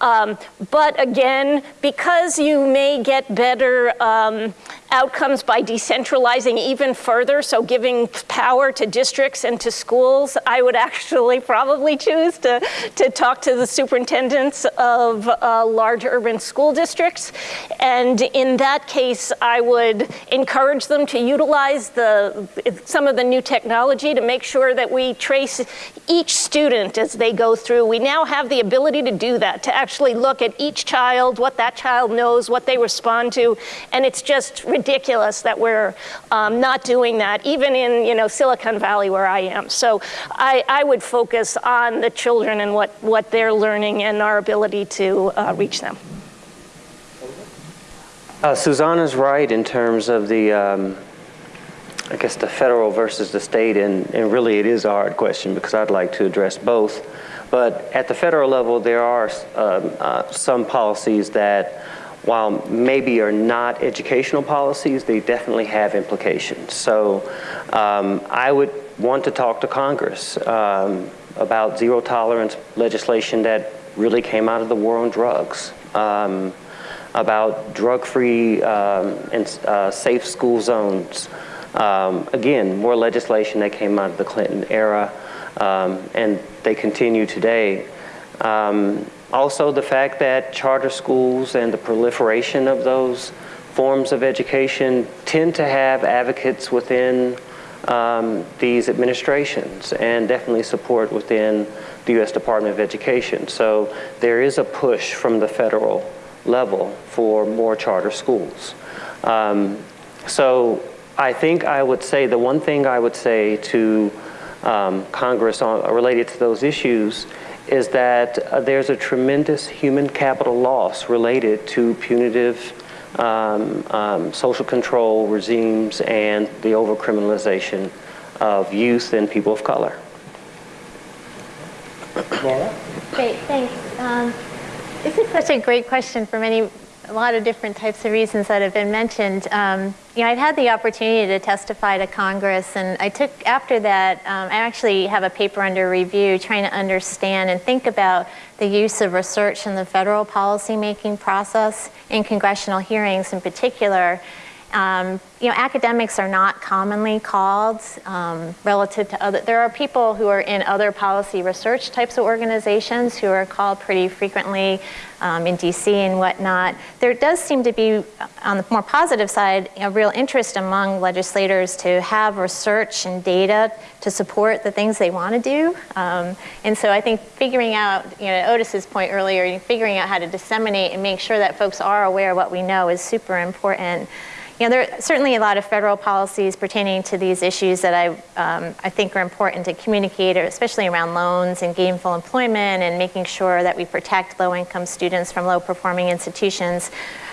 F: Um, but again, because you may get better um, outcomes by decentralizing even further, so giving power to districts and to schools, I would actually probably choose to, to talk to the superintendents of uh, large urban school districts. And in that case, I would encourage them to utilize the, some of the new technology to make sure that we trace each student as they go through. We now have the ability to do that, to actually look at each child, what that child knows, what they respond to, and it's just ridiculous that we're um, not doing that, even in you know Silicon Valley where I am. So I, I would focus on the children and what, what they're learning and our ability to uh, reach them.
E: Uh, Susanna's right in terms of the, um, I guess, the federal versus the state, and, and really it is a hard question because I'd like to address both. But at the federal level, there are um, uh, some policies that, while maybe are not educational policies, they definitely have implications. So um, I would want to talk to Congress um, about zero tolerance legislation that really came out of the war on drugs. Um, about drug-free um, and uh, safe school zones. Um, again, more legislation that came out of the Clinton era, um, and they continue today. Um, also, the fact that charter schools and the proliferation of those forms of education tend to have advocates within um, these administrations and definitely support within the U.S. Department of Education. So there is a push from the federal level for more charter schools. Um, so I think I would say the one thing I would say to um, Congress on, related to those issues is that uh, there's a tremendous human capital loss related to punitive um, um, social control regimes and the overcriminalization of youth and people of color.
C: Laura?
G: Great, thanks. Um, this is such a great question for many, a lot of different types of reasons that have been mentioned. Um, you know, I've had the opportunity to testify to Congress, and I took, after that, um, I actually have a paper under review trying to understand and think about the use of research in the federal policymaking process in congressional hearings in particular. Um, you know, academics are not commonly called um, relative to other, there are people who are in other policy research types of organizations who are called pretty frequently um, in DC and whatnot. There does seem to be, on the more positive side, a real interest among legislators to have research and data to support the things they want to do. Um, and so I think figuring out, you know, Odis's point earlier, figuring out how to disseminate and make sure that folks are aware of what we know is super important. You know, there are certainly a lot of federal policies pertaining to these issues that I, um, I think are important to communicate, especially around loans and gainful employment and making sure that we protect low-income students from low-performing institutions.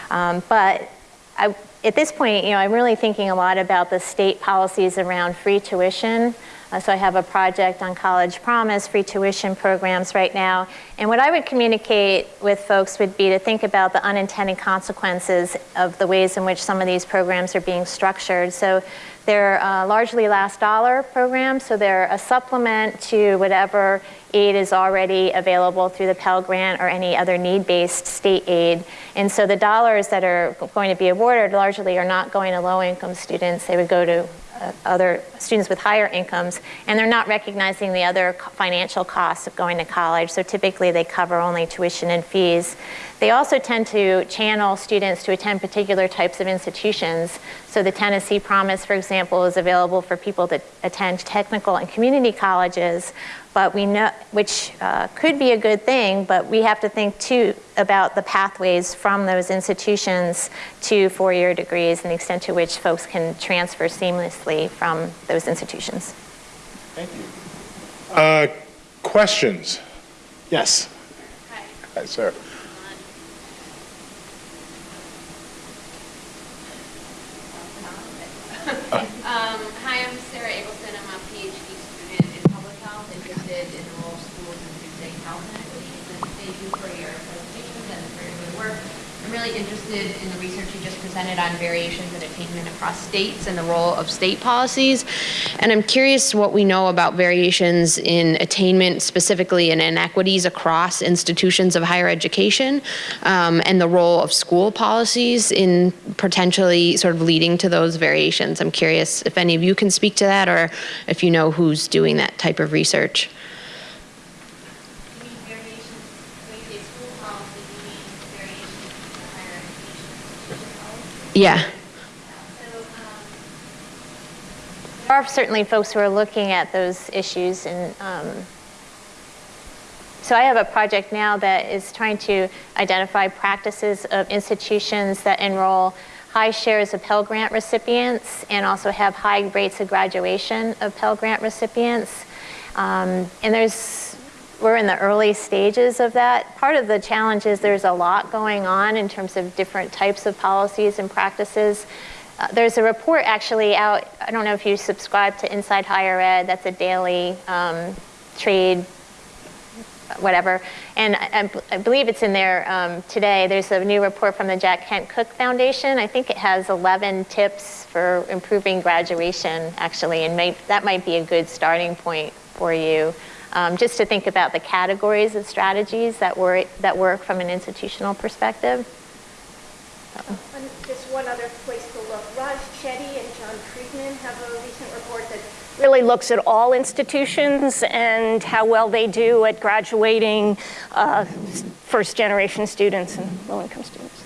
G: Um, but I, at this point, you know, I'm really thinking a lot about the state policies around free tuition. Uh, so I have a project on College Promise, free tuition programs right now. And what I would communicate with folks would be to think about the unintended consequences of the ways in which some of these programs are being structured. So they're uh, largely last dollar programs, so they're a supplement to whatever aid is already available through the Pell Grant or any other need-based state aid. And so the dollars that are going to be awarded largely are not going to low-income students. They would go to Uh, other students with higher incomes, and they're not recognizing the other financial costs of going to college. So typically they cover only tuition and fees. They also tend to channel students to attend particular types of institutions. So the Tennessee Promise, for example, is available for people that attend technical and community colleges, but we know, which uh, could be a good thing, but we have to think too about the pathways from those institutions to four-year degrees and the extent to which folks can transfer seamlessly from those institutions.
C: Thank you. Uh, questions? Yes.
H: Hi.
C: Hi, sir.
H: Um, hi, I'm Sarah Eggleston. I'm a PhD student in public health interested in rural schools and food safe health inequities. And thank you for your presentations and for your good work. I'm really interested in the research you just presented on variations in attainment across states and the role of state policies. And I'm curious what we know about variations in attainment, specifically in inequities across institutions of higher education, um, and the role of school policies in potentially sort of leading to those variations. I'm curious if any of you can speak to that or if you know who's doing that type of research. Yeah.
G: There are certainly folks who are looking at those issues and um, so I have a project now that is trying to identify practices of institutions that enroll high shares of Pell Grant recipients and also have high rates of graduation of Pell Grant recipients. Um, and there's, we're in the early stages of that. Part of the challenge is there's a lot going on in terms of different types of policies and practices. Uh, there's a report actually out, I don't know if you subscribe to Inside Higher Ed, that's a daily um, trade whatever. And I, I, believe it's in there um, today. There's a new report from the Jack Kent Cooke Foundation. I think it has 11 tips for improving graduation, actually, and may, that might be a good starting point for you. Um, just to think about the categories of strategies that work, that work from an institutional perspective.
I: So. Just one other place to look. Raj Chetty and John Friedman have a recent report that
F: really looks at all institutions and how well they do at graduating uh, first generation students and low income students.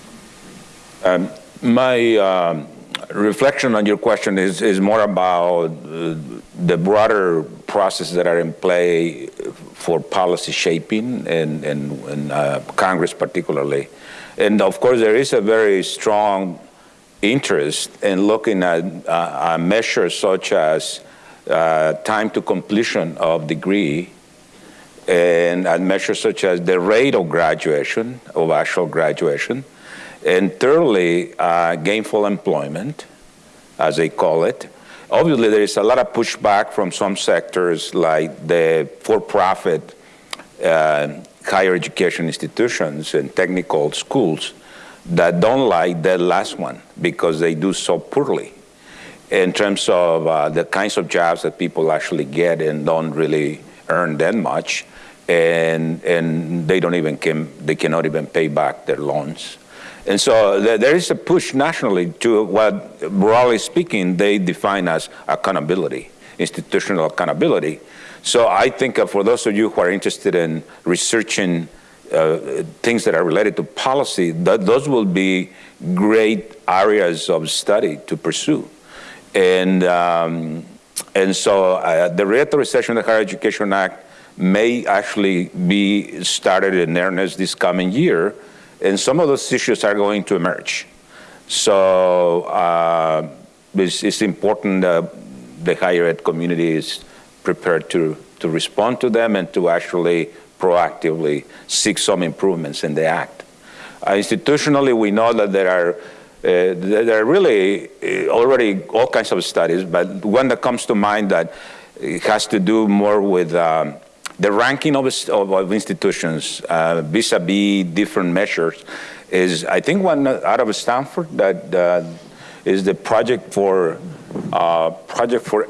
D: Um, my um, reflection on your question is, is more about uh, the broader processes that are in play for policy shaping and, and, and uh, Congress particularly. And of course, there is a very strong interest in looking at uh, measures such as uh, time to completion of degree and, and measures such as the rate of graduation, of actual graduation, and thirdly, uh, gainful employment, as they call it. Obviously, there is a lot of pushback from some sectors like the for-profit uh, higher education institutions and technical schools that don't like that last one because they do so poorly in terms of uh, the kinds of jobs that people actually get and don't really earn that much, and and they don't even can they cannot even pay back their loans. And so there is a push nationally to what, broadly speaking, they define as accountability, institutional accountability. So I think for those of you who are interested in researching uh, things that are related to policy, those will be great areas of study to pursue. And, um, and so uh, the reauthorization of the Higher Education Act may actually be started in earnest this coming year, and some of those issues are going to emerge. So uh, it's, it's, important that the higher ed community is prepared to, to respond to them and to actually proactively seek some improvements in the act. Uh, institutionally, we know that there are uh, there are really uh, already all kinds of studies, but one that comes to mind that has to do more with um, the ranking of, of, of institutions uh, vis-a-vis -vis different measures is, I think, one out of Stanford that uh, is the project for uh, project for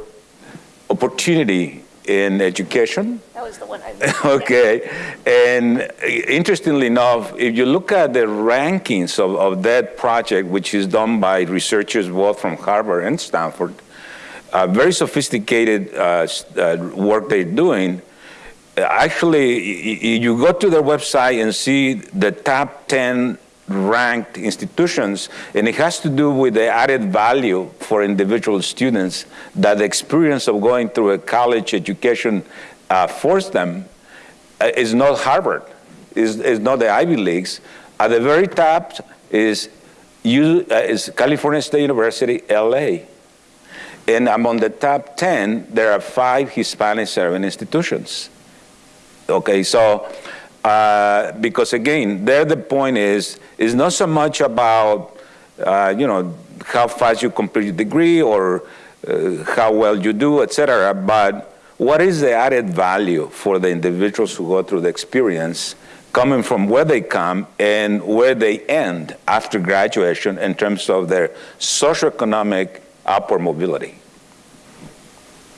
D: opportunity in education.
F: That was the one I
D: Okay. And interestingly enough, if you look at the rankings of, of that project, which is done by researchers both from Harvard and Stanford, uh, very sophisticated uh, uh, work they're doing, actually, you go to their website and see the top 10 ranked institutions, and it has to do with the added value for individual students that the experience of going through a college education uh, forced them uh, is not Harvard, is, is not the Ivy Leagues. At the very top is, U, uh, is California State University, LA. And among the top 10, there are five Hispanic serving institutions. Okay, so uh, because again, there the point is, is not so much about, uh, you know, how fast you complete your degree or uh, how well you do, etc. But what is the added value for the individuals who go through the experience coming from where they come and where they end after graduation in terms of their socioeconomic upward mobility.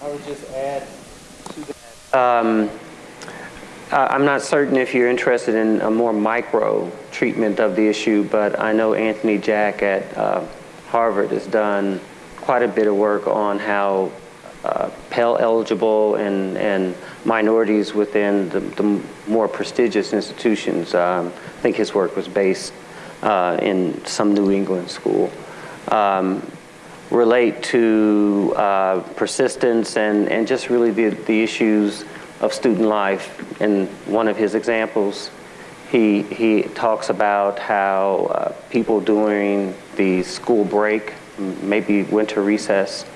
E: I would just add to that. Um, I- I'm not certain if you're interested in a more micro treatment of the issue, but I know Anthony Jack at uh, Harvard has done quite a bit of work on how uh, Pell eligible and, and minorities within the, the more prestigious institutions. Um, I think his work was based uh, in some New England school. Um, relate to uh, persistence and, and just really the, the issues of student life. In one of his examples, he, he talks about how uh, people during the school break, maybe winter recess,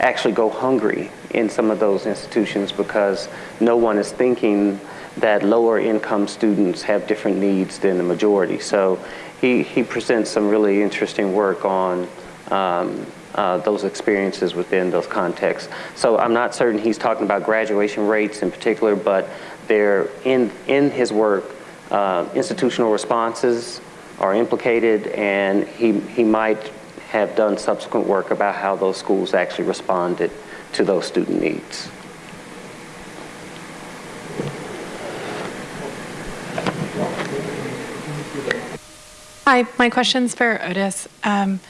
E: actually go hungry in some of those institutions because no one is thinking that lower income students have different needs than the majority. So he, he presents some really interesting work on um, uh, those experiences within those contexts. So I'm not certain he's talking about graduation rates in particular, but they're in, in his work, uh, institutional responses are implicated and he, he might have done subsequent work about how those schools actually responded to those student needs.
J: Hi, my question's for Odis. Um,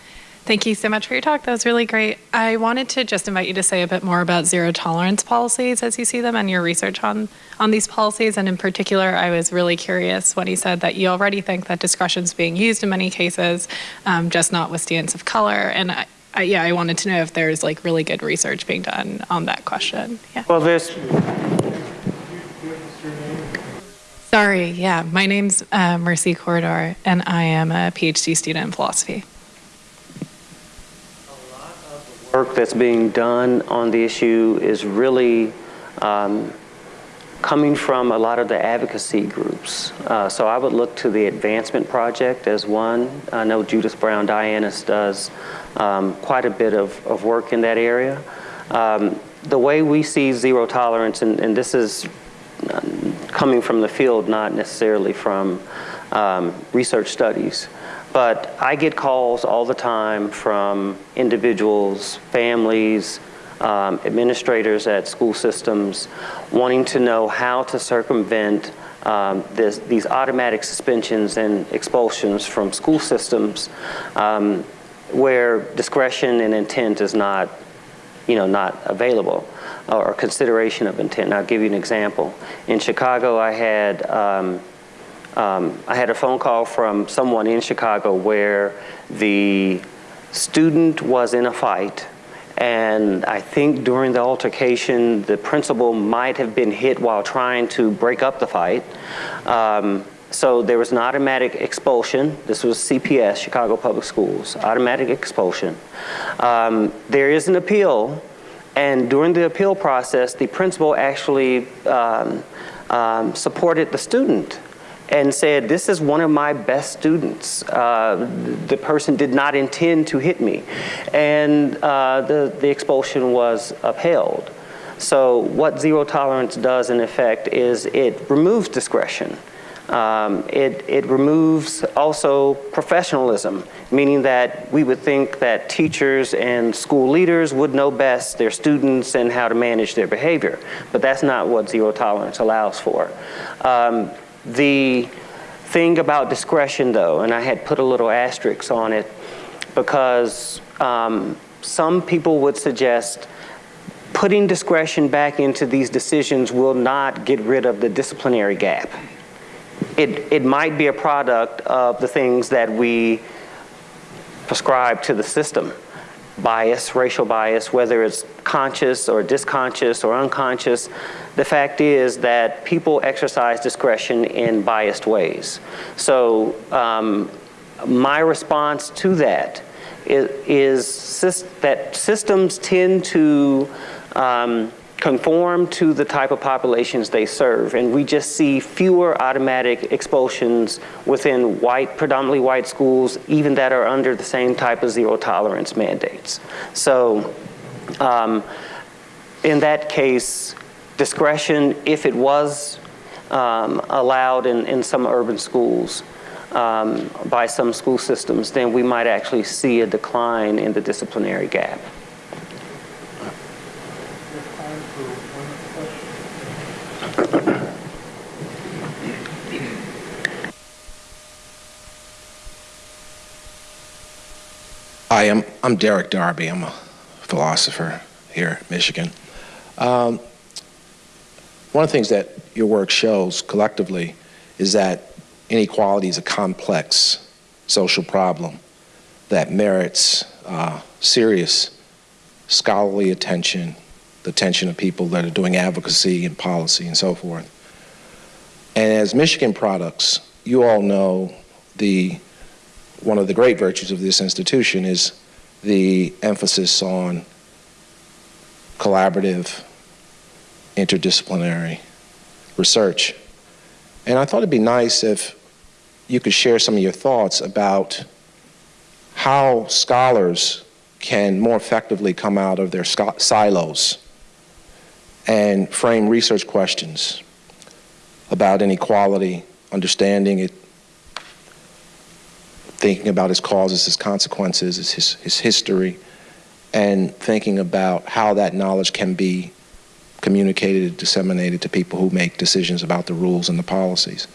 J: thank you so much for your talk. That was really great. I wanted to just invite you to say a bit more about zero tolerance policies as you see them and your research on, on these policies. And in particular, I was really curious when he said that you already think that discretion is being used in many cases, um, just not with students of color. And I, I, yeah, I wanted to know if there's like really good research being done on that question. Yeah.
E: Well, there's
J: Sorry, yeah. My name's uh, Mercy Corridor, and I am a PhD student in philosophy.
E: Work that's being done on the issue is really um, coming from a lot of the advocacy groups. Uh, so I would look to the Advancement Project as one. I know Judith Browne Dianis does um, quite a bit of, of work in that area. Um, the way we see zero tolerance, and, and this is coming from the field, not necessarily from um, research studies. But I get calls all the time from individuals, families, um, administrators at school systems wanting to know how to circumvent um, this, these automatic suspensions and expulsions from school systems um, where discretion and intent is not, you know, not available or consideration of intent. And I'll give you an example. In Chicago, I had um, I had a phone call from someone in Chicago where the student was in a fight and I think during the altercation the principal might have been hit while trying to break up the fight. Um, so there was an automatic expulsion. This was CPS, Chicago Public Schools, automatic expulsion. Um, there is an appeal and during the appeal process, the principal actually um, um, supported the student and said, this is one of my best students. Uh, the person did not intend to hit me. And uh, the, the expulsion was upheld. So what zero tolerance does in effect is it removes discretion. Um, it, it removes also professionalism, meaning that we would think that teachers and school leaders would know best their students and how to manage their behavior. But that's not what zero tolerance allows for. Um, the thing about discretion though, and I had put a little asterisk on it because um, some people would suggest putting discretion back into these decisions will not get rid of the disciplinary gap it, it might be a product of the things that we prescribe to the system. Bias, racial bias, whether it's conscious or disconscious or unconscious, the fact is that people exercise discretion in biased ways. So um, my response to that is, is that systems tend to um, conform to the type of populations they serve. And we just see fewer automatic expulsions within white, predominantly white schools, even that are under the same type of zero tolerance mandates. So um, in that case, discretion, if it was um, allowed in, in some urban schools um, by some school systems, then we might actually see a decline in the disciplinary gap.
K: Hi, I'm, I'm Derrick Darby. I'm a philosopher here at Michigan. Um, one of the things that your work shows collectively is that inequality is a complex social problem that merits uh, serious scholarly attention, the attention of people that are doing advocacy and policy and so forth. And as Michigan products, you all know the one of the great virtues of this institution is the emphasis on collaborative, interdisciplinary research. And I thought it'd be nice if you could share some of your thoughts about how scholars can more effectively come out of their silos and frame research questions about inequality, understanding it, thinking about its causes, its consequences, its his, history, and thinking about how that knowledge can be communicated, disseminated to people who make decisions about the rules and the policies.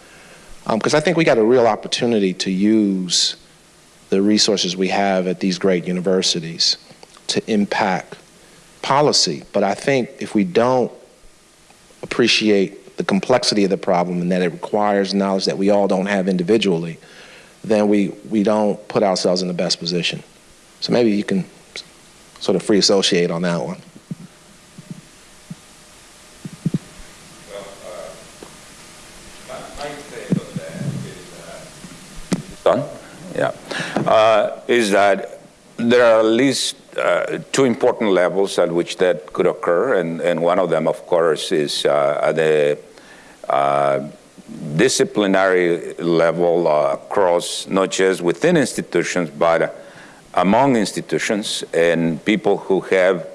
K: Because um, I think we got a real opportunity to use the resources we have at these great universities to impact policy. But I think if we don't appreciate the complexity of the problem and that it requires knowledge that we all don't have individually, then we, we don't put ourselves in the best position. So maybe you can sort of free associate on that one.
D: Done? Yeah. Uh, is that there are at least uh, two important levels at which that could occur, and, and one of them, of course, is uh, at the uh, disciplinary level uh, across not just within institutions, but among institutions and people who have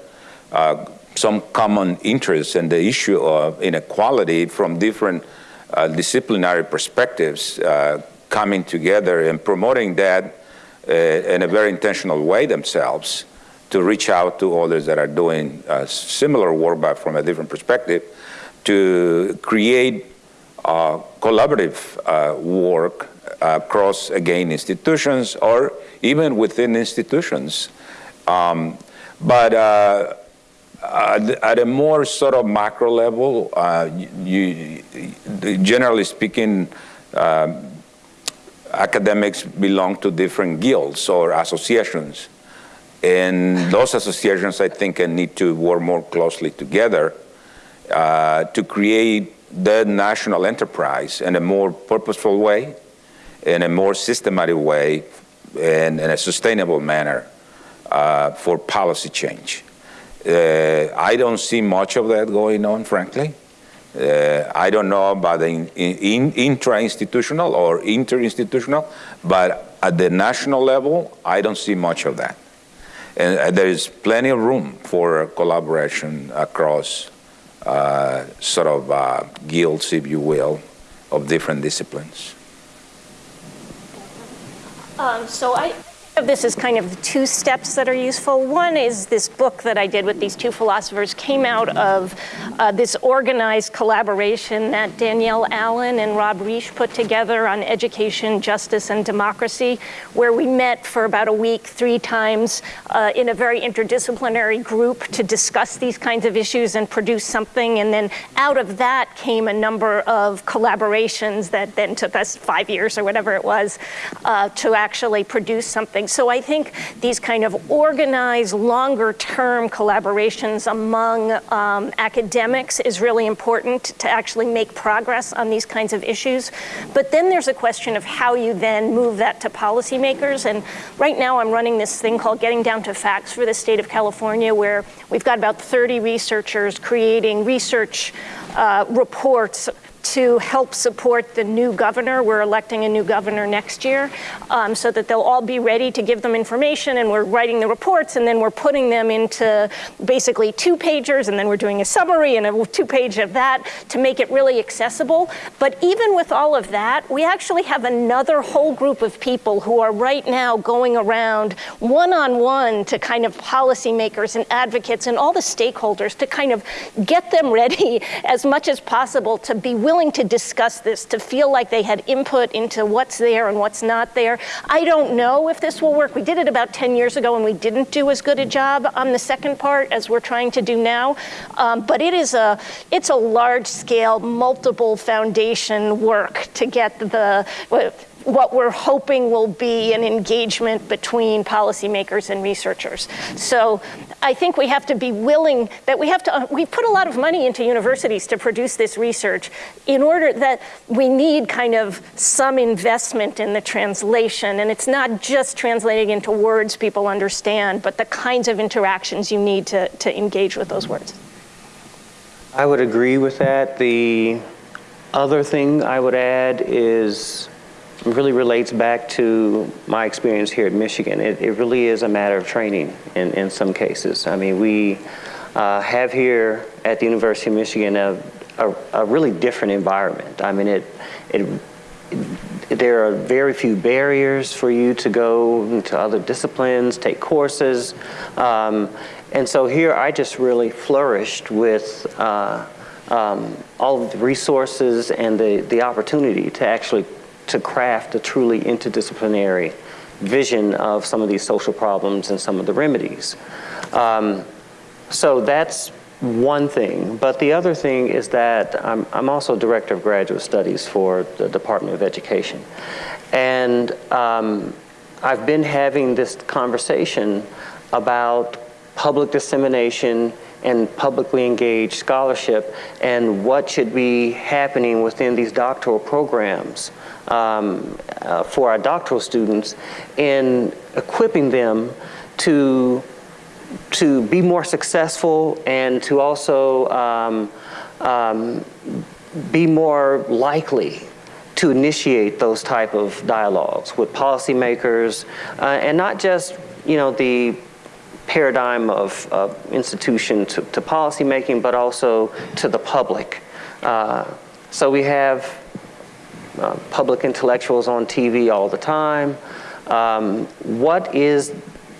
D: uh, some common interests in the issue of inequality from different disciplinary perspectives coming together and promoting that uh, in a very intentional way themselves to reach out to others that are doing similar work but from a different perspective to create uh, collaborative uh, work across, again, institutions or even within institutions. Um, but uh, at a more sort of macro level, uh, you, generally speaking, uh, academics belong to different guilds or associations. And those associations, I think, need to work more closely together uh, to create the national enterprise in a more purposeful way, in a more systematic way, and in a sustainable manner uh, for policy change. Uh, I don't see much of that going on, frankly. Uh, I don't know about the in, in, intra-institutional or inter-institutional, but at the national level, I don't see much of that. And uh, there is plenty of room for collaboration across uh, sort of uh, guilds, if you will, of different disciplines.
F: Um, so I, this is kind of two steps that are useful. One is this book that I did with these two philosophers came out of uh, this organized collaboration that Danielle Allen and Rob Reich put together on education, justice, and democracy, where we met for about a week, three times uh, in a very interdisciplinary group to discuss these kinds of issues and produce something. And then out of that came a number of collaborations that then took us five years or whatever it was uh, to actually produce something. So I think these kind of organized, longer term collaborations among um, academics is really important to actually make progress on these kinds of issues. But then there's a question of how you then move that to policymakers. And right now I'm running this thing called Getting Down to Facts for the state of California, where we've got about 30 researchers creating research uh, reports to help support the new governor. We're electing a new governor next year um, so that they'll all be ready to give them information and we're writing the reports and then we're putting them into basically two pagers and then we're doing a summary and a two page of that to make it really accessible. But even with all of that, we actually have another whole group of people who are right now going around one-on-one -on -one to kind of policymakers and advocates and all the stakeholders to kind of get them ready as much as possible to be willing to discuss this, to feel like they had input into what's there and what's not there. I don't know if this will work. We did it about 10 years ago and we didn't do as good a job on the second part as we're trying to do now. Um, but it is a, it's a large scale, multiple foundation work to get the, what we're hoping will be an engagement between policymakers and researchers. So I think we have to be willing that we have to, uh, we put a lot of money into universities to produce this research in order that we need kind of some investment in the translation. And it's not just translating into words people understand, but the kinds of interactions you need to, to engage with those words.
E: I would agree with that. The other thing I would add is really relates back to my experience here at Michigan. It, it really is a matter of training in, in some cases. I mean, we uh, have here at the University of Michigan a, a, a, really different environment. I mean, it, it, it, there are very few barriers for you to go into other disciplines, take courses. Um, and so here I just really flourished with uh, um, all of the resources and the, the opportunity to actually to craft a truly interdisciplinary vision of some of these social problems and some of the remedies. Um, so that's one thing. But the other thing is that I'm, I'm, also Director of Graduate Studies for the Department of Education. And um, I've been having this conversation about public dissemination and publicly engaged scholarship and what should be happening within these doctoral programs um, uh, for our doctoral students in equipping them to, to be more successful and to also um, um, be more likely to initiate those type of dialogues with policymakers uh, and not just you know the paradigm of, institution to, to policymaking but also to the public. Uh, so we have uh, public intellectuals on TV all the time. Um, what is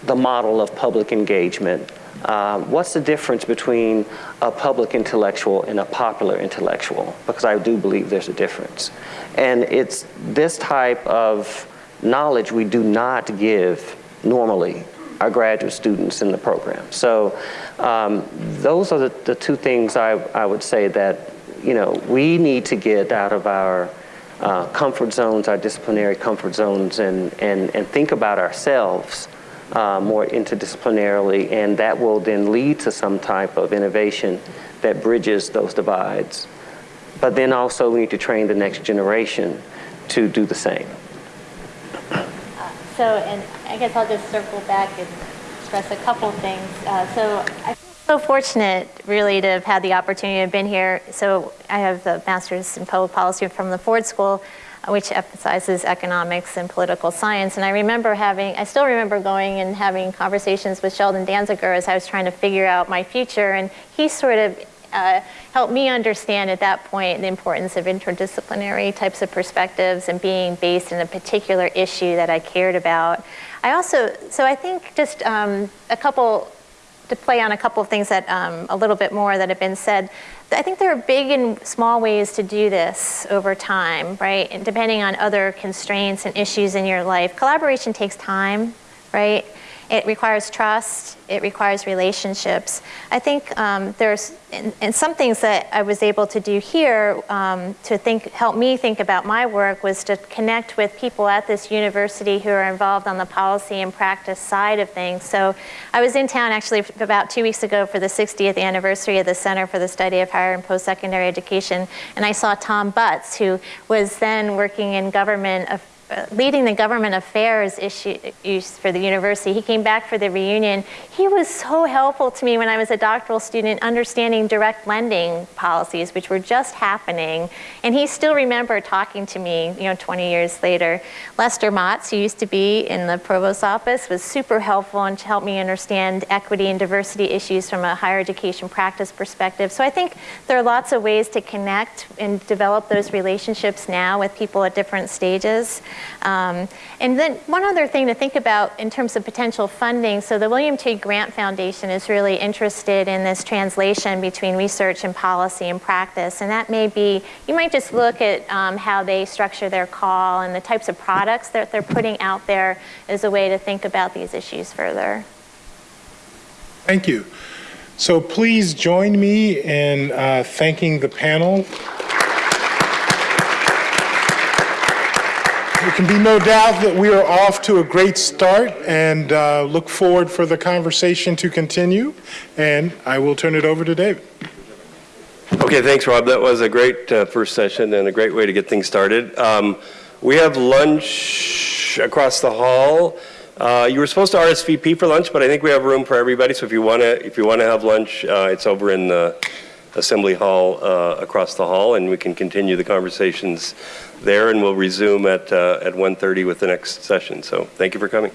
E: the model of public engagement? Uh, what's the difference between a public intellectual and a popular intellectual? Because I do believe there's a difference. And it's this type of knowledge we do not give normally our graduate students in the program. So um, those are the, the two things I, I would say that you know we need to get out of our uh, comfort zones, our disciplinary comfort zones, and, and, and think about ourselves uh, more interdisciplinarily, and that will then lead to some type of innovation that bridges those divides. But then also we need to train the next generation to do the same.
G: So, and I guess I'll just circle back and stress a couple things. Uh, so I so fortunate, really, to have had the opportunity to have been here. So I have a master's in public policy from the Ford School, uh, which emphasizes economics and political science. And I remember having, I still remember going and having conversations with Sheldon Danziger as I was trying to figure out my future. And he sort of uh, helped me understand at that point the importance of interdisciplinary types of perspectives and being based in a particular issue that I cared about. I also, so I think just um, a couple to play on a couple of things that um, a little bit more that have been said. I think there are big and small ways to do this over time, right? And depending on other constraints and issues in your life. Collaboration takes time, right? It requires trust, it requires relationships. I think um, there's, and, and, some things that I was able to do here um, to think, help me think about my work was to connect with people at this university who are involved on the policy and practice side of things. So I was in town actually about two weeks ago for the 60th anniversary of the Center for the Study of Higher and Post-Secondary Education, and I saw Tom Butts, who was then working in government uh, leading the government affairs issues for the university. He came back for the reunion. He was so helpful to me when I was a doctoral student understanding direct lending policies, which were just happening. And he still remembered talking to me, you know, 20 years later. Lester Monts, who used to be in the provost's office, was super helpful and helped me understand equity and diversity issues from a higher education practice perspective. So I think there are lots of ways to connect and develop those relationships now with people at different stages. Um, and then one other thing to think about in terms of potential funding, so the William T. Grant Foundation is really interested in this translation between research and policy and practice, and that may be, you might just look at um, how they structure their call and the types of products that they're putting out there as a way to think about these issues further.
C: Thank you. So please join me in uh, thanking the panel. There can be no doubt that we are off to a great start and uh, look forward for the conversation to continue. And I will turn it over to David.
A: Okay, thanks, Rob. That was a great uh, first session and a great way to get things started. Um, we have lunch across the hall. Uh, you were supposed to RSVP for lunch, but I think we have room for everybody. So if you want to, if you want to have lunch, uh, it's over in the assembly hall uh, across the hall, and we can continue the conversations there, and we'll resume at uh, at 1:30 with the next session. So thank you for coming.